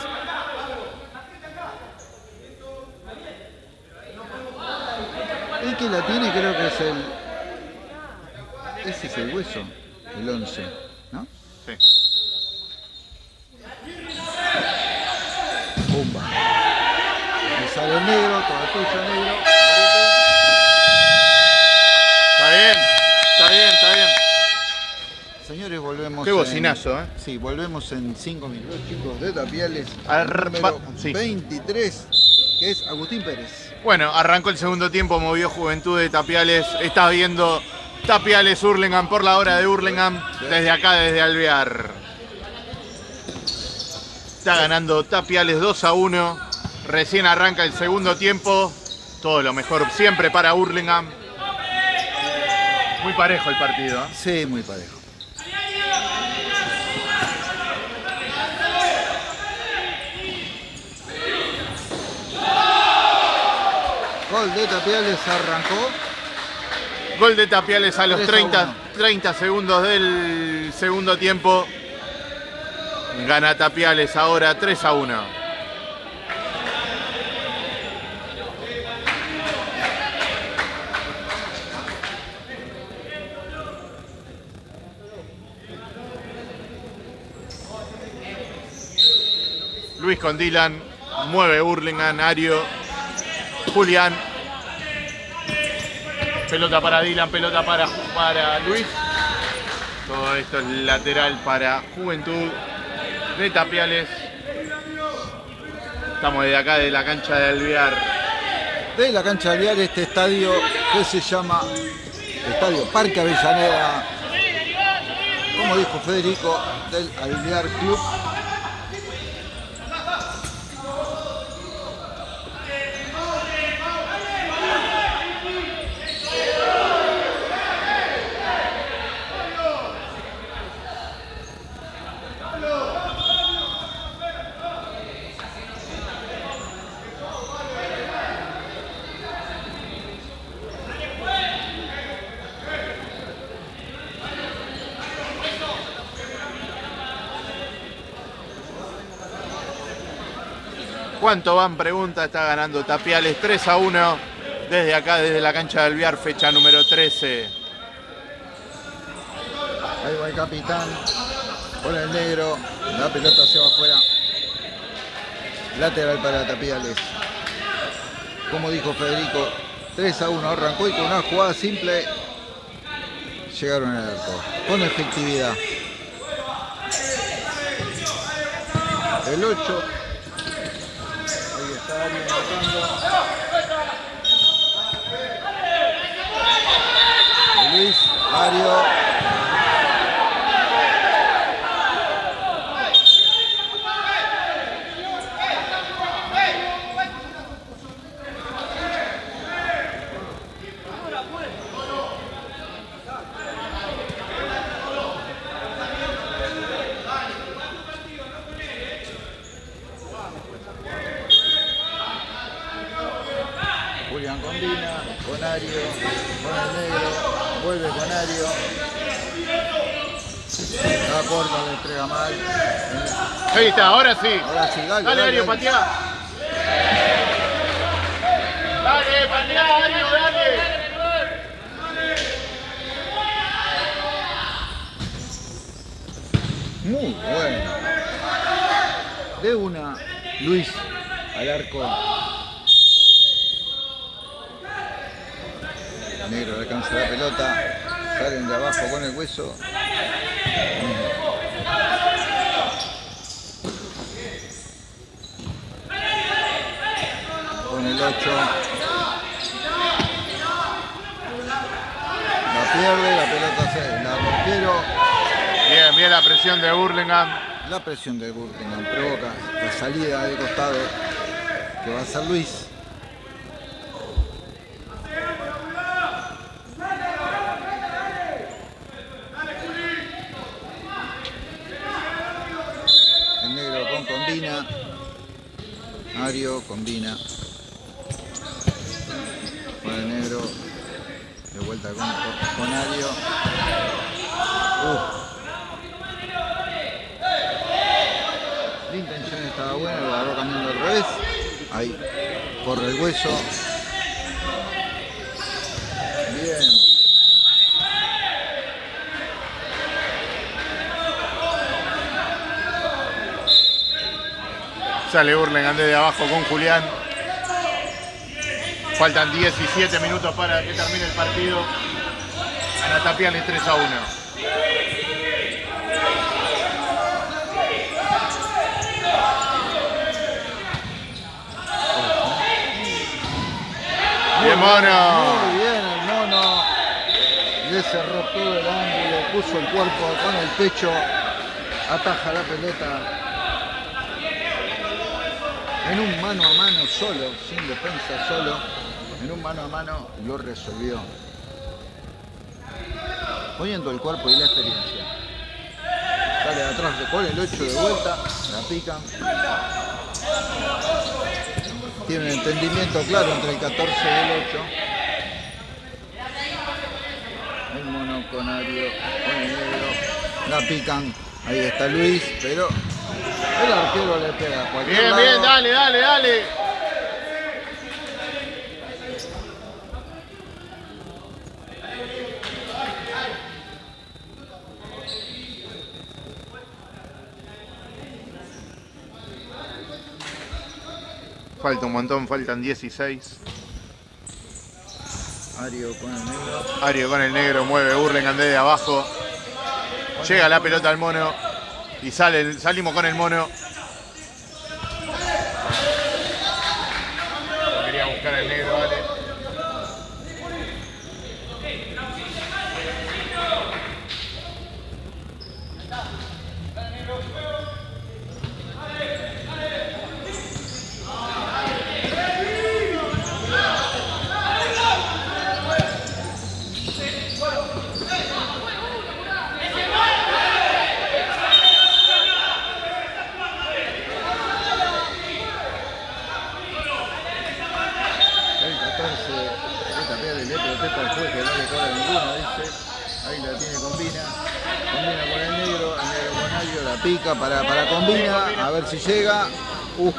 El que la tiene creo que es el... Ese es el hueso, el 11, ¿no? Sí. Pumba. Me sale negro, todo tuyo negro. Volvemos. Qué bocinazo, en, ¿eh? Sí, volvemos en 5 minutos, chicos, de Tapiales. Arpa- número sí. 23, que es Agustín Pérez. Bueno, arrancó el segundo tiempo, movió Juventud de Tapiales. Está viendo Tapiales Hurlingham por la hora de Hurlingham. Desde acá, desde Alvear. Está ganando Tapiales 2 a 1. Recién arranca el segundo tiempo. Todo lo mejor siempre para Hurlingham. Muy parejo el partido. ¿eh? Sí, muy parejo. Gol de Tapiales arrancó. Gol de Tapiales a los 3 a 30, 1. 30 segundos del segundo tiempo. Gana Tapiales ahora 3 a 1. Luis con Dylan, mueve Hurlingham, Ario, Julián, Pelota para Dylan, pelota para, para Luis. Todo esto es lateral para Juventud de Tapiales. Estamos desde acá, de la cancha de Alvear. De la cancha de Alvear, este estadio que se llama Estadio Parque Avellaneda. Como dijo Federico, del Alvear Club. ¿Cuánto van? Pregunta, está ganando Tapiales 3 a 1 desde acá, desde la cancha de Alvear, fecha número 13. Ahí va el capitán con el negro. La pelota se va afuera. Lateral para Tapiales. Como dijo Federico, 3 a 1 arrancó y con una jugada simple llegaron al arco. Con efectividad. El 8. Mario. Ahí está, ahora sí. Ahora sí, dale. Dale, Ario, pateá. Dale, pateá, Ario, dale. Muy bueno. De una, Luis al arco. Negro alcanza la pelota. Salen de abajo con el hueso. Con el 8. La pierde, la pelota se la rompieron. Bien, bien la presión de Hurlingham. La presión de Gurtingham provoca la salida de costado que va a ser Luis. El negro con combina. Mario combina. De con. La intención estaba buena, lo agarró cambiando al revés. Ahí, corre el hueso. Bien. Sale Hurlingham desde abajo con Julián. Faltan 17 minutos para que termine el partido. Anatapia le 3 a 1. Bien, mono. Muy bien, el mono. Le cerró todo el ángulo, puso el cuerpo con el pecho, ataja la pelota. En un mano a mano solo, sin defensa solo en un mano a mano lo resolvió. Poniendo el cuerpo y la experiencia. Sale de atrás, con el 8 de vuelta, la pican. Tiene un entendimiento claro entre el 14 y el 8. El mono con Ario, con el negro. La pican. Ahí está Luis, pero el arquero le pega Bien, lado. bien, dale, dale, dale. Falta un montón, faltan 16. Ario con el negro. Ario con el negro, mueve desde abajo. Llega la pelota al mono. Y sale, salimos con el mono. Quería buscar el negro, vale. El 14 de tapiar el protesta al juez que no le cobra ninguno, dice. Ahí la tiene Combina. Combina con el negro, el negro con Ario, la pica para, para Combina, a ver si llega. Uh.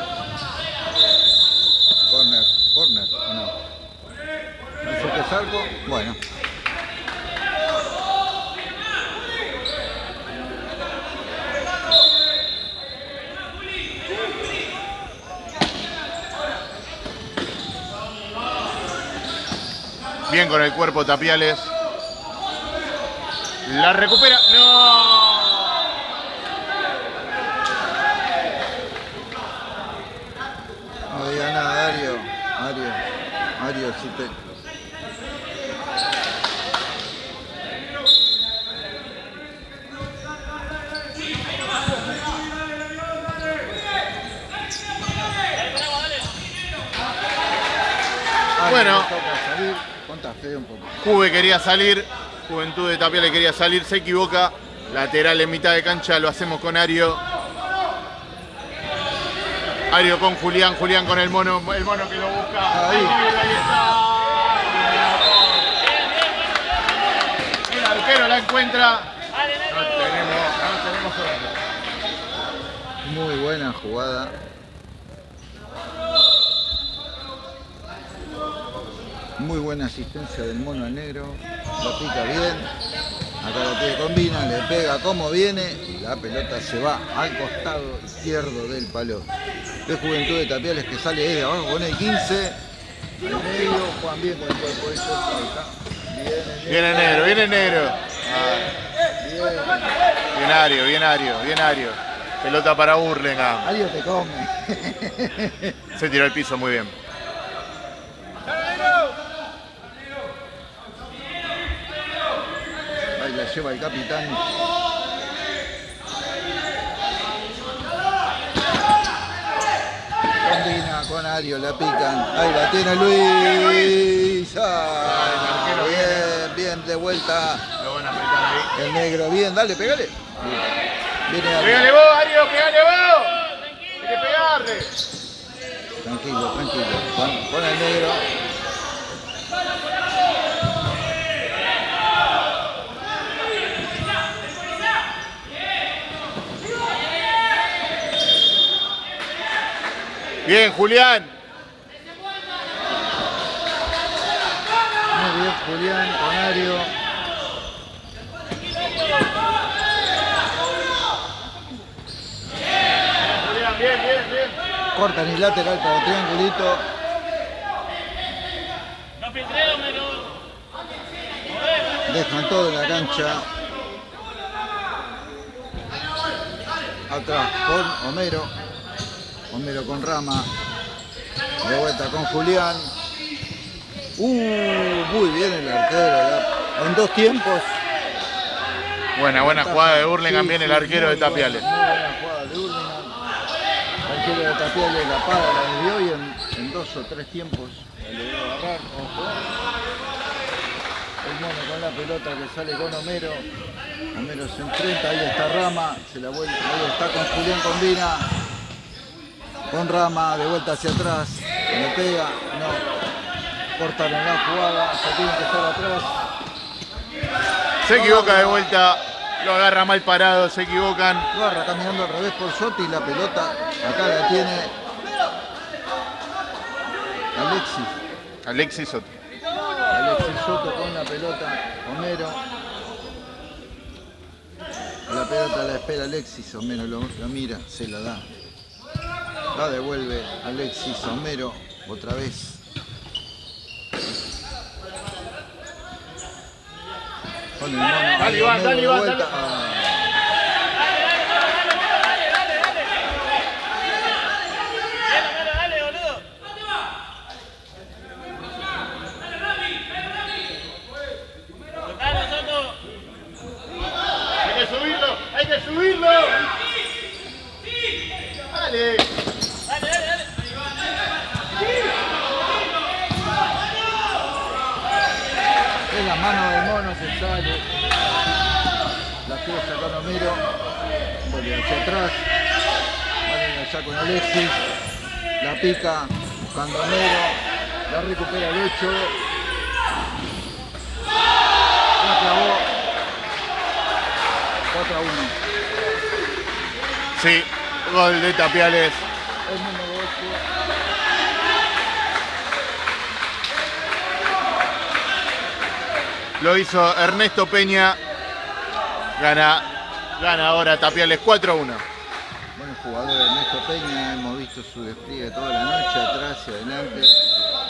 Corner, corner, ¿o no? Dice que es algo. Bueno. Bien con el cuerpo Tapiales. La recupera. ¡No! No diga nada, Ario. Ario. Ario Bueno. le. Juve quería salir. Juventud de Tapiales quería salir. Se equivoca. Lateral en mitad de cancha. Lo hacemos con Ario. Ario con Julián. Julián con el mono. El mono que lo busca. Ahí. Ahí está. El arquero la encuentra. No tenemos, no tenemos. Muy buena jugada. Muy buena asistencia del mono al negro. La pica bien. Acá la tiene combina, le pega como viene. La pelota se va al costado izquierdo del palo. De Juventud de Tapiales que sale desde abajo con el 15. Al medio, Juan bien con el cuerpo de. Bien el negro. Viene negro, viene negro. Bien. Bien Ario, bien Ario, bien Ario. Pelota para Burlingame. Ario te come. Se tiró al piso muy bien. Ahí la lleva el capitán. Combina con Ario, la pican. Ahí la tiene Luis. Ah, bien, bien, de vuelta. Lo van a apretar ahí. El negro, bien, dale, pegale. ¡Pégale vos, Ario! ¡Pégale vos! ¡Hay que pegarle! Tranquilo, tranquilo. Con, con el negro. Bien, Julián. Muy bien, Julián, con Ario. Julián, bien, bien, bien. Cortan y lateral para el triangulito. Dejan todo en la cancha. Atrás con Homero. Homero con Rama. De vuelta con Julián. Uh, muy bien el arquero. la- En dos tiempos. Buena, buena jugada de Hurlingham, Sí, bien el arquero de Tapiales. buena, muy buena jugada de Hurlingham. El arquero de Tapiales la para, la desvió y en, en dos o tres tiempos la logró agarrar. El mono con la pelota que sale con Homero. Homero se enfrenta, ahí está Rama, se la vuelve, ahí está con Julián Combina. Con Rama, de vuelta hacia atrás, le pega, no. Cortaron la jugada, se tienen que estar atrás. Se equivoca de vuelta, lo agarra mal parado, se equivocan. Barra caminando al revés por Sotti, la pelota acá la tiene Alexis. Alexis Soto. Alexis Soto con la pelota, Homero. La pelota la espera Alexis, Homero lo, lo mira, se la da. La devuelve Alexis, Homero, otra vez. Con el mono, Dale, Iván, dale, Iván, dale. Ah. Dale, boludo. Tocalo, Soto. Hay que subirlo, hay que subirlo. Dale. Dale, dale, dale. Es la mano del mono, se sale. La quiere sacar Homero. Vuelve hacia atrás. Vale allá con Alexis. La pica. Buscando Homero. La recupera el 8. La clavó. 4 a 1. Sí, gol de Tapiales. El Lo hizo Ernesto Peña. Gana, gana ahora Tapiales 4-1. Buen jugador Ernesto Peña, hemos visto su despliegue toda la noche, atrás y adelante,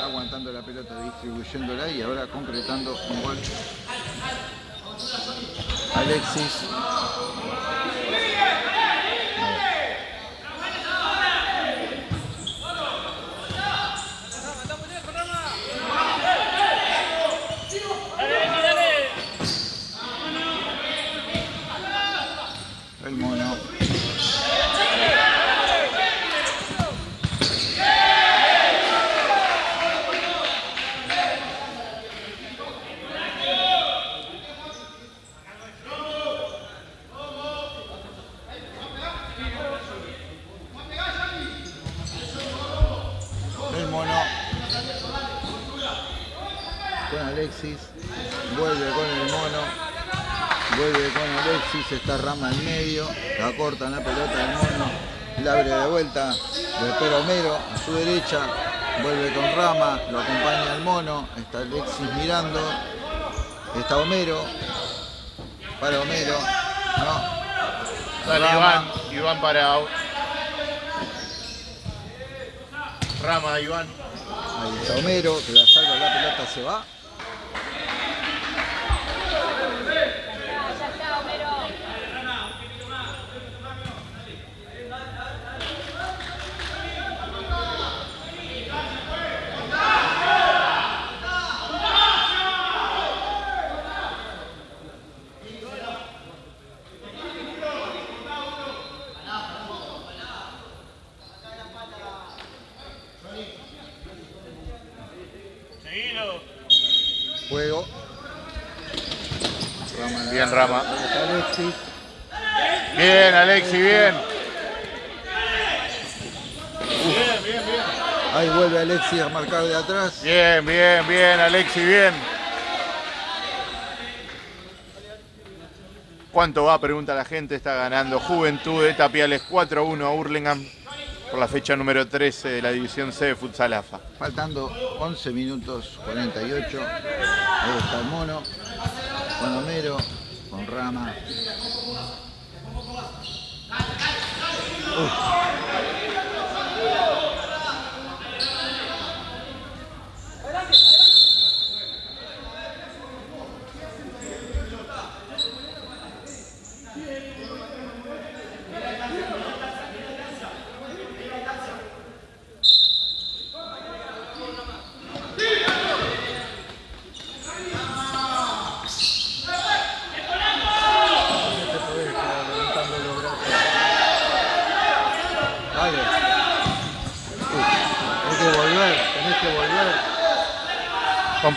aguantando la pelota, distribuyéndola y ahora concretando un gol. Alexis. Dale, dale. El mono. El mono. Con Alexis. Vuelve con el mono. Vuelve con Alexis, está Rama en medio, la pelota del mono, la abre de vuelta, le espera Homero a su derecha, vuelve con Rama, lo acompaña el mono, está Alexis mirando, está Homero, para Homero, no, Dale Rama. Iván, Iván para Rama, Iván. ahí está Homero, que la salva la pelota se va, Seguilo. juego. Rama la- Bien, Rama. ahí está Alexis, Bien, Alexi, bien. ahí vuelve Alexis a marcar de atrás, Bien, bien, bien, Alexi, bien. ¿Cuánto va? Pregunta la gente. Está ganando Juventud de Tapiales 4-1 a Hurlingham por la fecha número 13 de la División C de Futsal AFA. Faltando 11 minutos 48. Ahí está el mono. Con Homero. Con Rama. tenés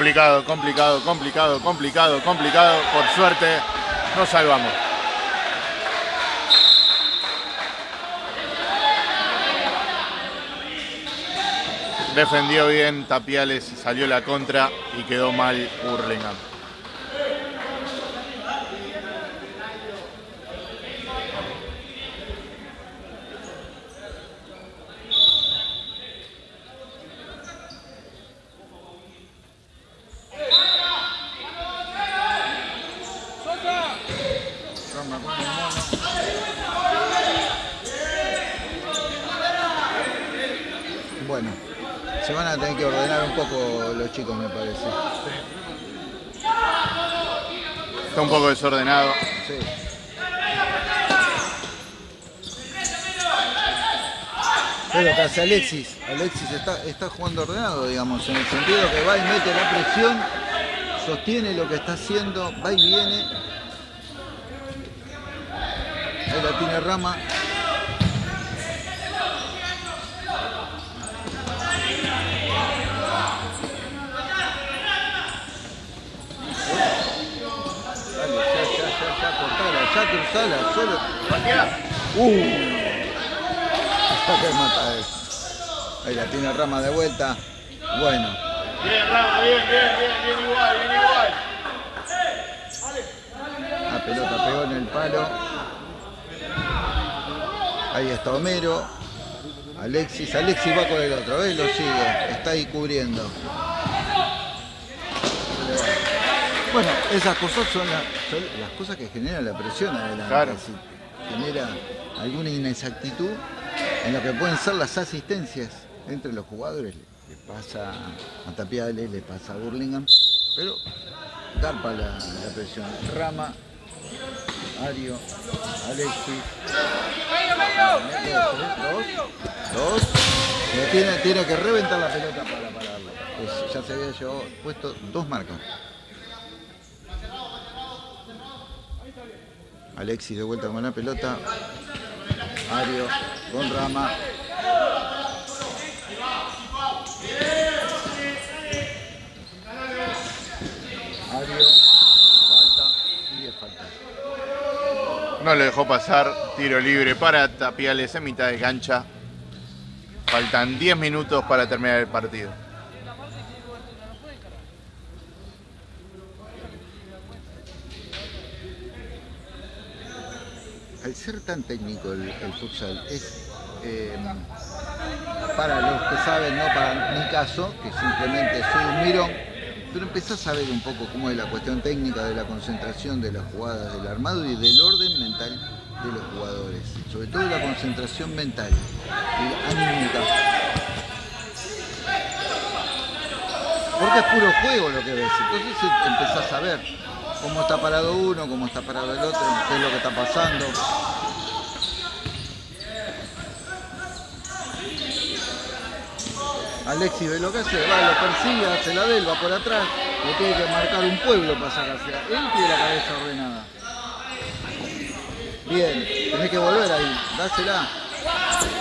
Complicado, complicado, complicado, complicado, complicado. Por suerte, nos salvamos. Defendió bien Tapiales, salió la contra y quedó mal Hurlingham. Rama con el mono. Bueno, se van a tener que ordenar un poco los chicos, me parece. Está un poco desordenado. Sí. Pero que hace Alexis, Alexis está, está jugando ordenado, digamos, en el sentido que va y mete la presión, sostiene lo que está haciendo, va y viene. Ahí la tiene Rama. Ya cruzala, solo. Uh. Que mata. Ahí la tiene Rama de vuelta. Bueno, Bien, Rama, bien, bien, bien, bien igual, bien igual. la pelota pegó en el palo. Ahí está Homero. Alexis, Alexis va con el otro, ¿ves? Lo sigue, está ahí cubriendo. Bueno, esas cosas son, la- son las cosas que generan la presión adelante. Claro. Si genera alguna inexactitud en lo que pueden ser las asistencias entre los jugadores. Le pasa a Tapiales, le pasa a Burlingame, pero garpa la, la presión. Rama, Ario, Alexis. Dos, dos. Tiene, tiene que reventar la pelota para pararlo. Es- ya se había llevado puesto dos marcas. Alexis de vuelta con la pelota. Ario con Rama. Ario. Falta. Y falta. No le dejó pasar. Tiro libre para Tapiales en mitad de cancha. Faltan 10 minutos para terminar el partido. Al ser tan técnico el, el futsal, es eh, para los que saben, no para mi caso, que simplemente soy un mirón, pero empezás a ver un poco cómo es la cuestión técnica de la concentración de las jugadas del armado y del orden mental de los jugadores, sobre todo la concentración mental anímica. Porque es puro juego lo que ves, entonces empezás a ver cómo está parado uno, cómo está parado el otro, qué es lo que está pasando. Alexis ve lo que hace, va, lo persigue, hace la del, va por atrás, le tiene que marcar un pueblo para sacarse. Él tiene la cabeza ordenada. Bien, tenés que volver ahí, dásela.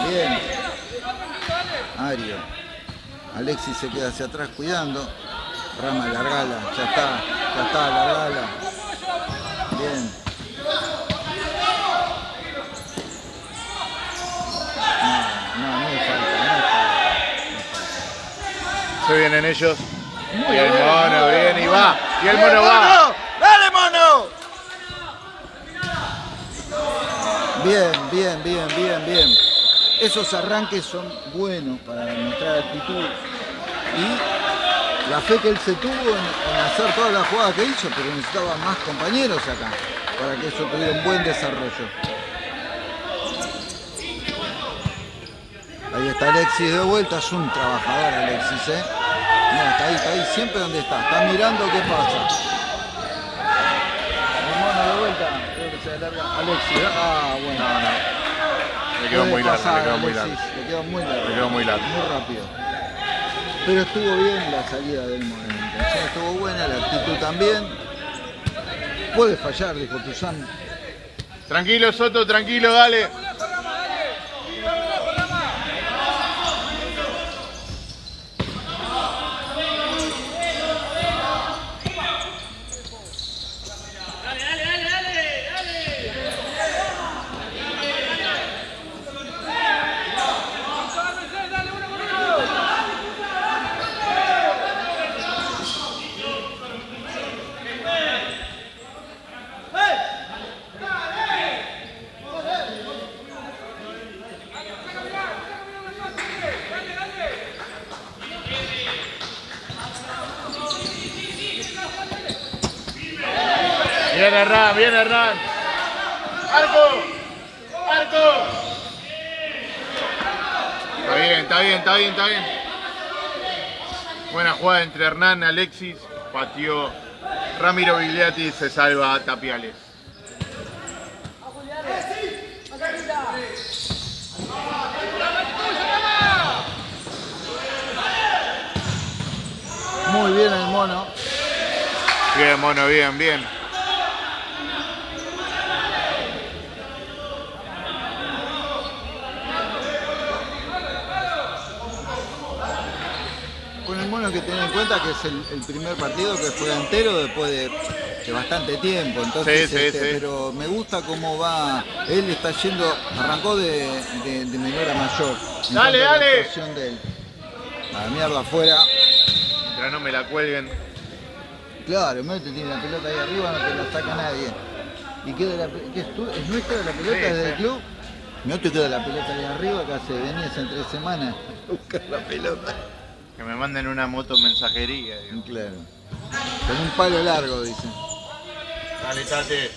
Bien. Ario. Alexis se queda hacia atrás cuidando. Rama, largala, ya está, ya está, largala. Bien. No, no, no es falta, no es falta. Se vienen ellos. Muy y el bien, mono viene y va. Y el ¡Bien, mono va. ¡Dale, mono! Bien, bien, bien, bien, bien. Esos arranques son buenos para demostrar actitud. Y la fe que él se tuvo en, en hacer todas las jugadas que hizo, pero necesitaba más compañeros acá para que eso tuviera un buen desarrollo. Ahí está Alexis de vuelta, es un trabajador Alexis, ¿eh? Mira, está ahí, está ahí, siempre donde está, está mirando qué pasa. El mono de vuelta, creo que se alarga. Alexis, ¿eh? ah, bueno. No, no. Le quedó muy largo, le quedó muy largo. Le quedó muy largo. Le quedó muy largo. Muy rápido. Pero estuvo bien la salida del intención estuvo buena, la actitud también. Puede fallar, dijo Tuzán. Tranquilo, Soto, tranquilo, dale. Bien Hernán, bien Hernán. Arco, arco. Está bien, está bien, está bien. Buena jugada entre Hernán, Alexis, pateó Ramiro Vigliati y se salva a Tapiales. Muy bien el mono. Bien, mono, bien, bien. Que tener en cuenta que es el, el primer partido que juega entero después de, de bastante tiempo. Entonces, Sí, sí, este, sí. pero me gusta cómo va. Él está yendo, arrancó de, de, de menor a mayor. Dale, la dale. actuación de él. A la mierda afuera. Mientras no me la cuelguen. Claro, Mete tiene la pelota ahí arriba, no te la saca nadie. ¿Y queda la qué es, tu- es nuestra la pelota desde el club? No te queda la pelota ahí arriba, que hace venías en tres semanas a buscar la pelota. Que me manden una moto mensajería. digo. Claro. Con un palo largo, dicen. Dale, Tate.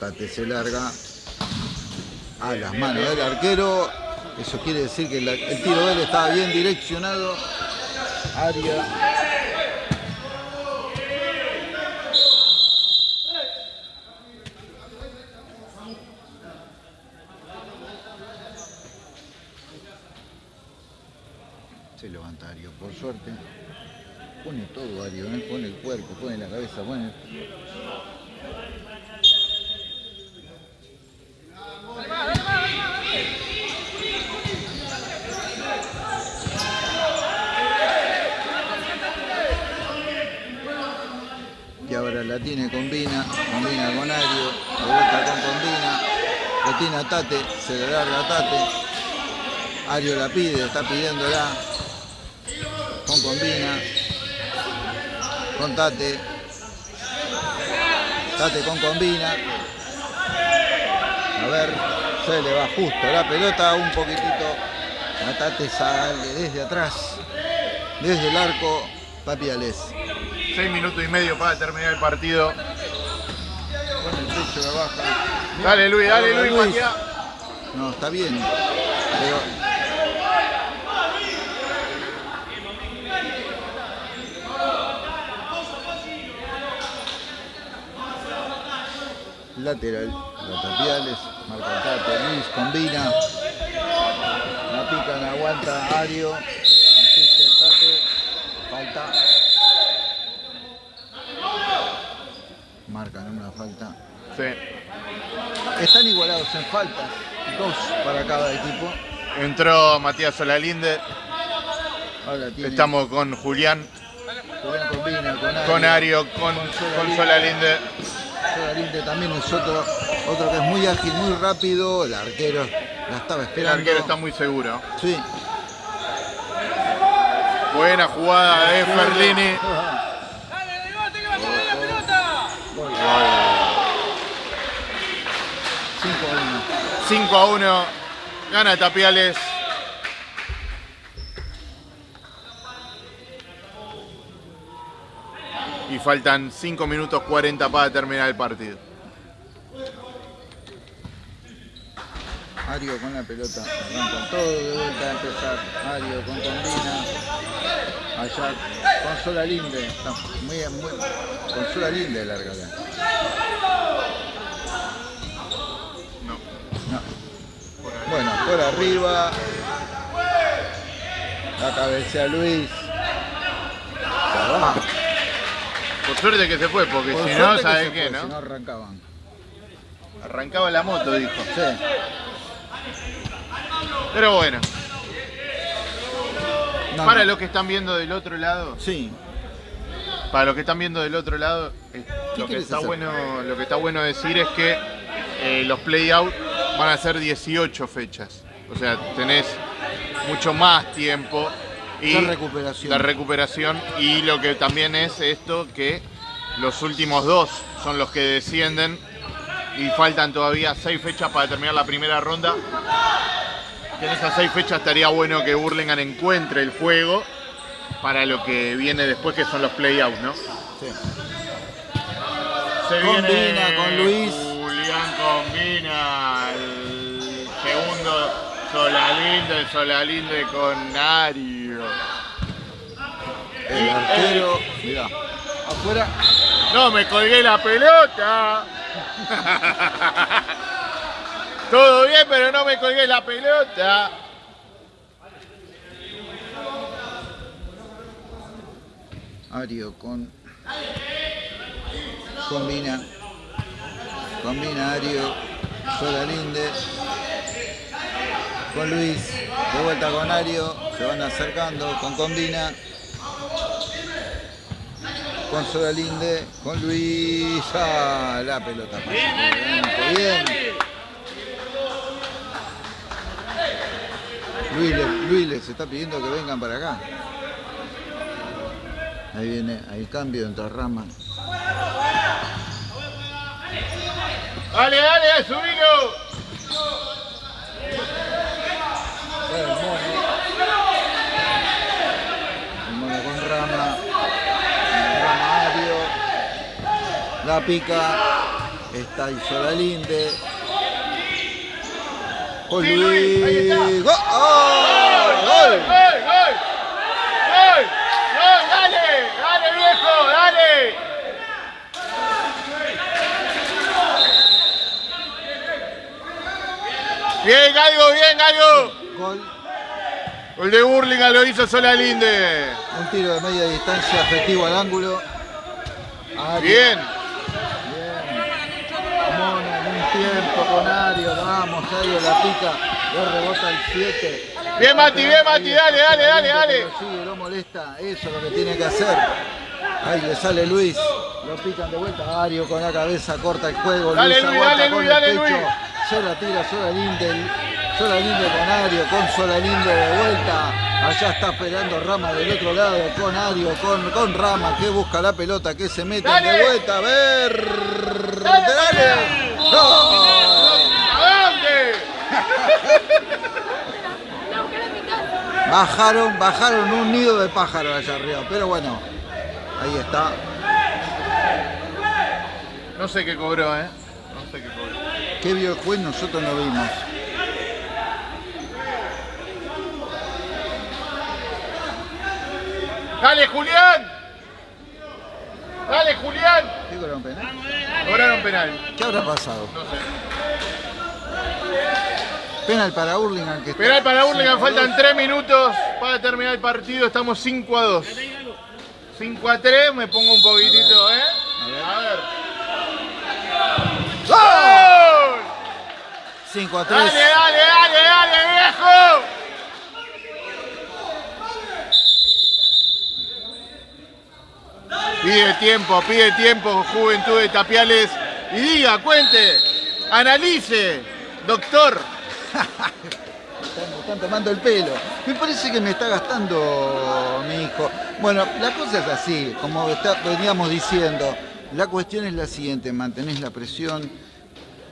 Tate se larga a Bien, las bien, manos bien. del arquero. Eso quiere decir que el tiro de él estaba bien direccionado. Área. Se levanta Ario, por suerte. Pone todo Ario, ¿eh? pone el cuerpo, pone la cabeza, pone... Y ahora la tiene combina, combina con Ario, de vuelta con combina, lo tiene a Tate, se le larga a Tate, Ario la pide, está pidiéndola, con combina, con Tate, Tate con combina, a ver, se le va justo la pelota un poquitito, a Tate sale desde atrás, desde el arco, Papiales. Seis minutos y medio para terminar el partido. Con el de baja. Dale, Luis, dale, Luis, patea. No, está bien. Pero. Lateral, la tapiales, marca Luis combina, la pican, aguanta Ario, asiste el Tate, falta, marcan una falta. Sí. Están igualados en faltas, dos para cada equipo. Entró Matías Solalinde. Ahora tiene Estamos con Julián, Julián combina con Ario. con Ario, con, con Solalinde. Solalinde también es otro, otro que es muy ágil, muy rápido. El arquero la estaba El esperando. arquero está muy seguro. Sí. Buena jugada de Ferlini. 5 a 1. Gana Tapiales. Y faltan 5 minutos 40 para terminar el partido. Ario con la pelota. Arrancan todo de vuelta a empezar. Ario con combina. Allá con Solalinde. Está muy, muy, con Solalinde larga acá. No. No. Bueno, por arriba. La cabecea Luis. Se va. Por suerte que se fue, porque Por si no, ¿sabes qué, Si no arrancaban. Arrancaba la moto, dijo. Sí. Pero bueno, No, para no. los que están viendo del otro lado, Sí. para los que están viendo del otro lado, lo que está hacer? bueno, lo que está bueno decir es que eh, los play-out van a ser 18 fechas. O sea, tenés mucho más tiempo y De recuperación. de recuperación y lo que también es esto que los últimos dos son los que descienden y faltan todavía seis fechas para terminar la primera ronda. En esas seis fechas estaría bueno que Burlingame encuentre el juego para lo que viene después que son los play-out, ¿no? Sí. Se Combina viene con Luis. Combina el segundo Solalinde, el Solalinde con Nario. El arquero, mirá, afuera. No, me colgué la pelota. Todo bien, pero no me colgué la pelota. Ario con. Combina. Combina Ario. Solalinde. Con Luis. De vuelta con Ario. Se van acercando. Con Combina. Con Solalinde. Con Luis. Ah, la pelota. Bien, bien. Luis, Luis les está pidiendo que vengan para acá. Ahí viene el cambio entre ramas. Dale, dale, subilo. Con rama. La pica. Está Isolalinde. Con Sí, Luis, ahí está. Luis. ¡Gol! ¡Oh! ¡Gol, ¡Gol! gol, gol! ¡Gol! ¡Gol! ¡Dale! ¡Dale, viejo! ¡Dale! Bien, Galgo, bien, Galgo. Gol. El de Burlingame lo hizo Solalinde. Un tiro de media distancia efectivo al ángulo. Ario. Bien. Bien. Mono en un tiempo con Ario. Vamos, Ario la pica. Le rebota el 7. Bien, Mati, bien, Mati, dale, dale, dale, dale. Lo sigue, lo molesta. Eso es lo que tiene que hacer. Ahí le sale Luis. Lo pican de vuelta. Ario con la cabeza corta el juego. Dale, Luis, dale, Luis, dale, pecho. Luis. Se la tira Solalinde. Solalinde con Ario. Con Solalinde de vuelta. Allá está esperando Rama del otro lado. Con Ario. Con, con Rama que busca la pelota. Que se mete de vuelta. A ver. Dale, Dale. ¡Gol! ¿A dónde? Bajaron, bajaron un nido de pájaros allá arriba, pero bueno, ahí está. No sé qué cobró, ¿eh? Sé qué cobró. ¿Qué vio el juez? Nosotros no vimos. ¡Dale, Julián! ¡Dale, Julián! ¿Qué cobraron penal? Cobraron penal. ¿Qué habrá pasado? No sé. Penal para Hurlingham que está- Penal para a faltan dos. 3 minutos para terminar el partido. Estamos 5 a 2. 5 a 3, me pongo un poquitito, ¿eh? A A ver. ¡Gol! ¡Gol! 5 a 3. ¡Dale, dale, dale, dale, viejo! Pide tiempo, pide tiempo, Juventud de Tapiales. Y diga, cuente, analice, doctor. Están, tomando el pelo. Me parece que me está gastando mi hijo. Bueno, la cosa es así, como está- veníamos diciendo. La cuestión es la siguiente, mantenés la presión,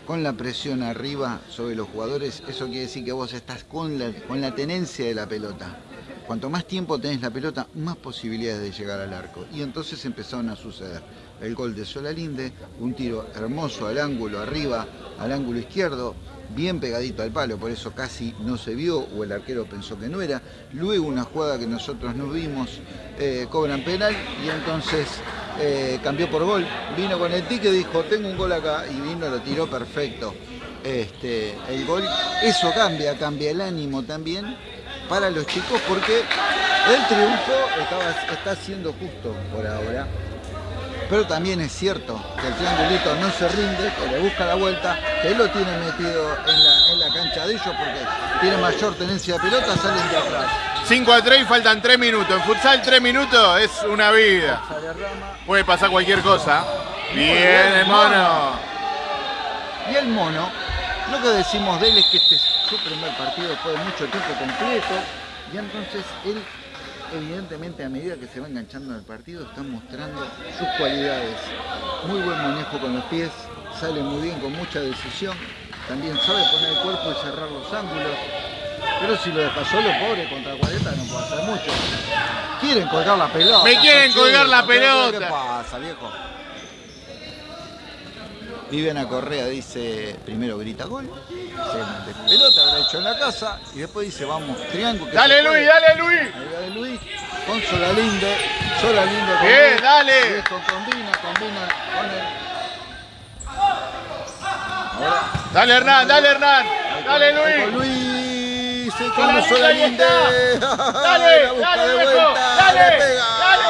con la presión arriba sobre los jugadores, eso quiere decir que vos estás con la, con la tenencia de la pelota. Cuanto más tiempo tenés la pelota, más posibilidades de llegar al arco. Y entonces empezaron a suceder. El gol de Solalinde, un tiro hermoso al ángulo arriba, al ángulo izquierdo, bien pegadito al palo, por eso casi no se vio o el arquero pensó que no era. Luego una jugada que nosotros no vimos, eh, cobran penal y entonces eh, cambió por gol. Vino con el tique, dijo, tengo un gol acá y vino, lo tiró perfecto. Este, el gol, eso cambia, cambia el ánimo también para los chicos porque el triunfo está siendo justo por ahora. Pero también es cierto que el triangulito no se rinde, que le busca la vuelta, que lo tiene metido en la, en la cancha de ellos porque tiene mayor tenencia de pelota, salen de atrás. 5 a 3 y faltan 3 minutos. En futsal 3 minutos es una vida. Puede pasar cualquier cosa. Bien, el mono. Y el mono, lo que decimos de él es que este es su primer partido después de mucho tiempo completo. Y entonces él, evidentemente, a medida que se va enganchando en el partido, está mostrando sus cualidades. Muy buen manejo con los pies, sale muy bien con mucha decisión. También sabe poner el cuerpo y cerrar los ángulos. Pero si lo deja solo, pobre, contra 40 no puede hacer mucho. Quieren colgar la pelota. Me quieren colgar la pero ¿Qué pelota. pasa, viejo? Viviana Correa dice, primero grita gol, de pelota habrá hecho en la casa y después dice, vamos, triángulo. Dale Luis, dale Luis. Ahí va Luis, con Solalinde con Bien, Luis, dale. Luis con combina, combina con el... Ahora, Dale Hernán, dale Hernán. Dale ahí con Luis. Luis, y Con está. Dale, dale, de Dale, dale.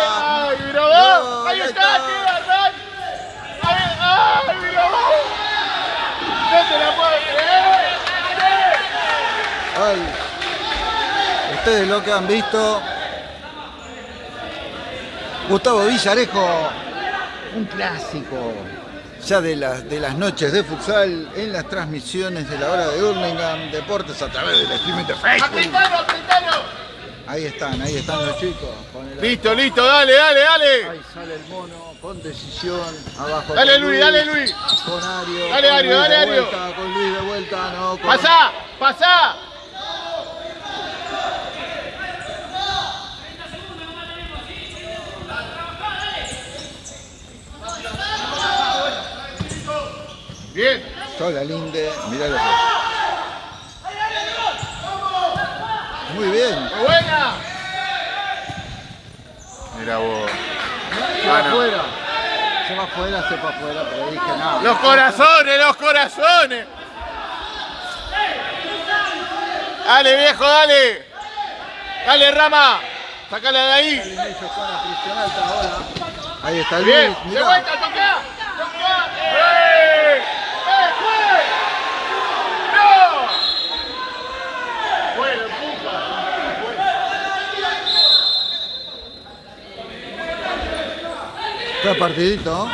Ahí está, tío Hernán. Ay, ay, mira vos. No te la puedo creer. Ay, ustedes lo que han visto. Gustavo Villarejo, un clásico ya de las, de las noches de futsal en las transmisiones de la hora de Hurlingham Deportes a través del streaming de Facebook. Ahí están, ahí están los chicos. Listo, listo, dale, dale, dale. Ahí sale el mono con decisión. Abajo. Dale, Luis, dale, Luis. Con Ario. Dale, con Ario, Luis dale, Ario. vuelta, Con Luis de vuelta, no. Con... Pasá, pasá. Bien. Sola Linde, mirá lo que. Muy bien. Muy buena. Mira vos. Se va no. afuera. Se va afuera, se va afuera, pero dije nada. Los corazones, los corazones. Dale, viejo, dale. Dale, Rama. Sácala de ahí. Ahí está Luis, Bien. De vuelta. Toca. ¡Eh! ¡Eh, fue! ¡No! Bueno, puta. Partidito.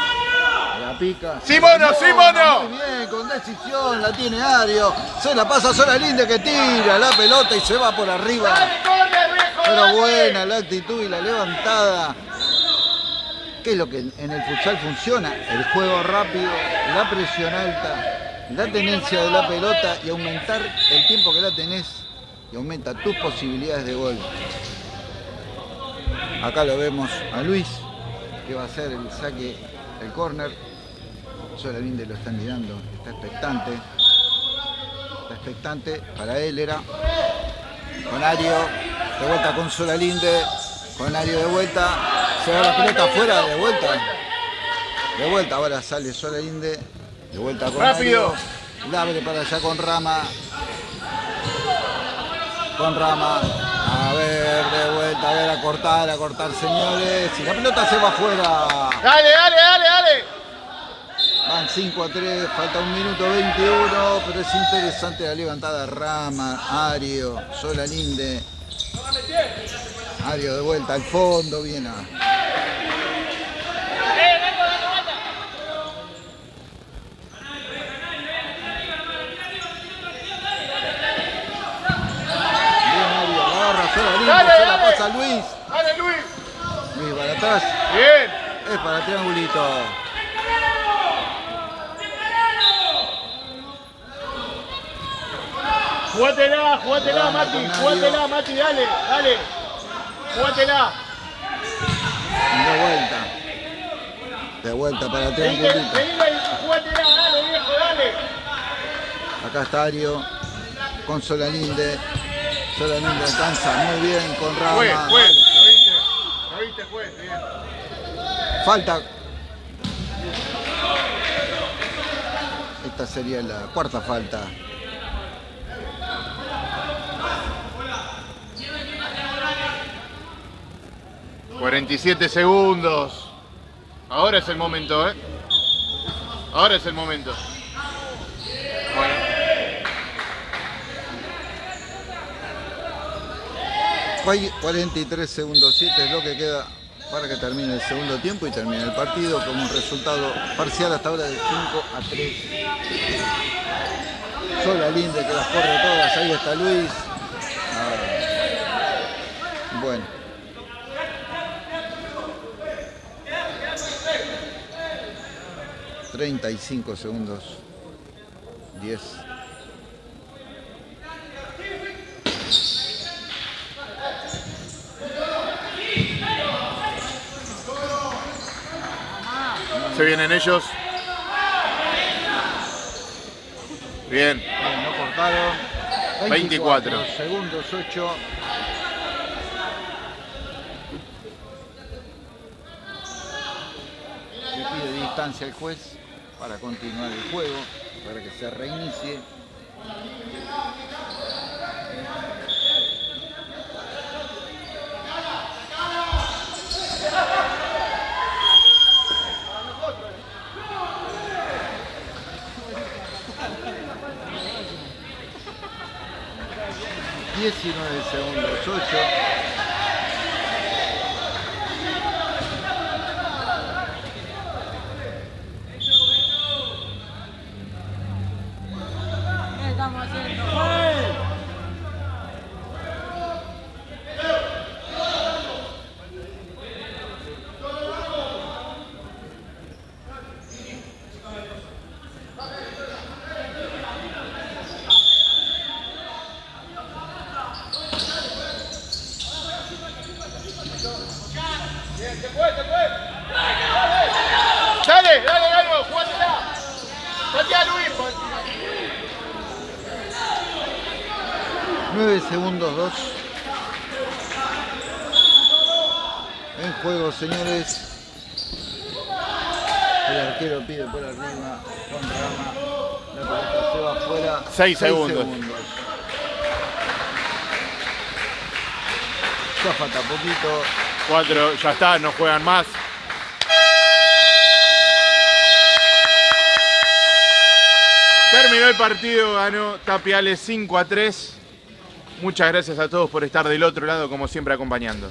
La pica. Sí, mono, sí, mono. Muy bien, con decisión, la tiene Ario. Se la pasa sola Linde que tira la pelota y se va por arriba. Pero buena la actitud y la levantada. ¿Qué es lo que en el futsal funciona? El juego rápido, la presión alta, la tenencia de la pelota y aumentar el tiempo que la tenés y aumenta tus posibilidades de gol. Acá lo vemos a Luis, que va a hacer el saque, el córner. Solalinde lo están mirando, está expectante. Está expectante, para él era. Con Ario, de vuelta con Solalinde, con Ario de vuelta, se va la pelota afuera, de vuelta. De vuelta, ahora sale Solalinde, de vuelta con Rápido. Ario. La abre para allá con Rama. Con Rama. A ver, de vuelta, a ver, a cortar, a cortar, señores. Y la pelota se va afuera. Dale, dale, dale, dale. Van 5 a 3, falta un minuto 21, pero es interesante la levantada Rama, Ario, Sola Linde. Ario de vuelta al fondo, bien a. Bien Linde, Dale, se la pasa Luis. Dale, Luis. Luis para atrás, Bien. es para triangulito. Jugátela, jugátela, Mati. Jugátela, Mati, dale, dale. Jugátela. De vuelta. De vuelta para triangulito. jugátela, dale, viejo, dale. Acá está Ario con Solalinde. Solalinde alcanza muy bien con Fue, Rama. fue. ¿Lo viste? ¿Lo viste, fue? Bien. Falta. Esta sería la cuarta falta. ¿eh? 47 segundos. Ahora es el momento, ¿eh? Ahora es el momento. Bueno. Hay 43 segundos 7 es lo que queda para que termine el segundo tiempo y termine el partido con un resultado parcial hasta ahora de 5 a 3. Sola Linde que las corre todas, ahí está Luis. Ah, Bueno. Treinta y cinco segundos. Diez. Se vienen ellos. Bien. Bien, no cortaron. 24. Segundos 8. Le pide distancia al juez para continuar el juego, para que se reinicie. 19 segundos 8 6 segundos. Ya falta poquito. 4, ya está, no juegan más. Terminó el partido, ganó Tapiales 5 a 3. Muchas gracias a todos por estar del otro lado, como siempre, acompañando.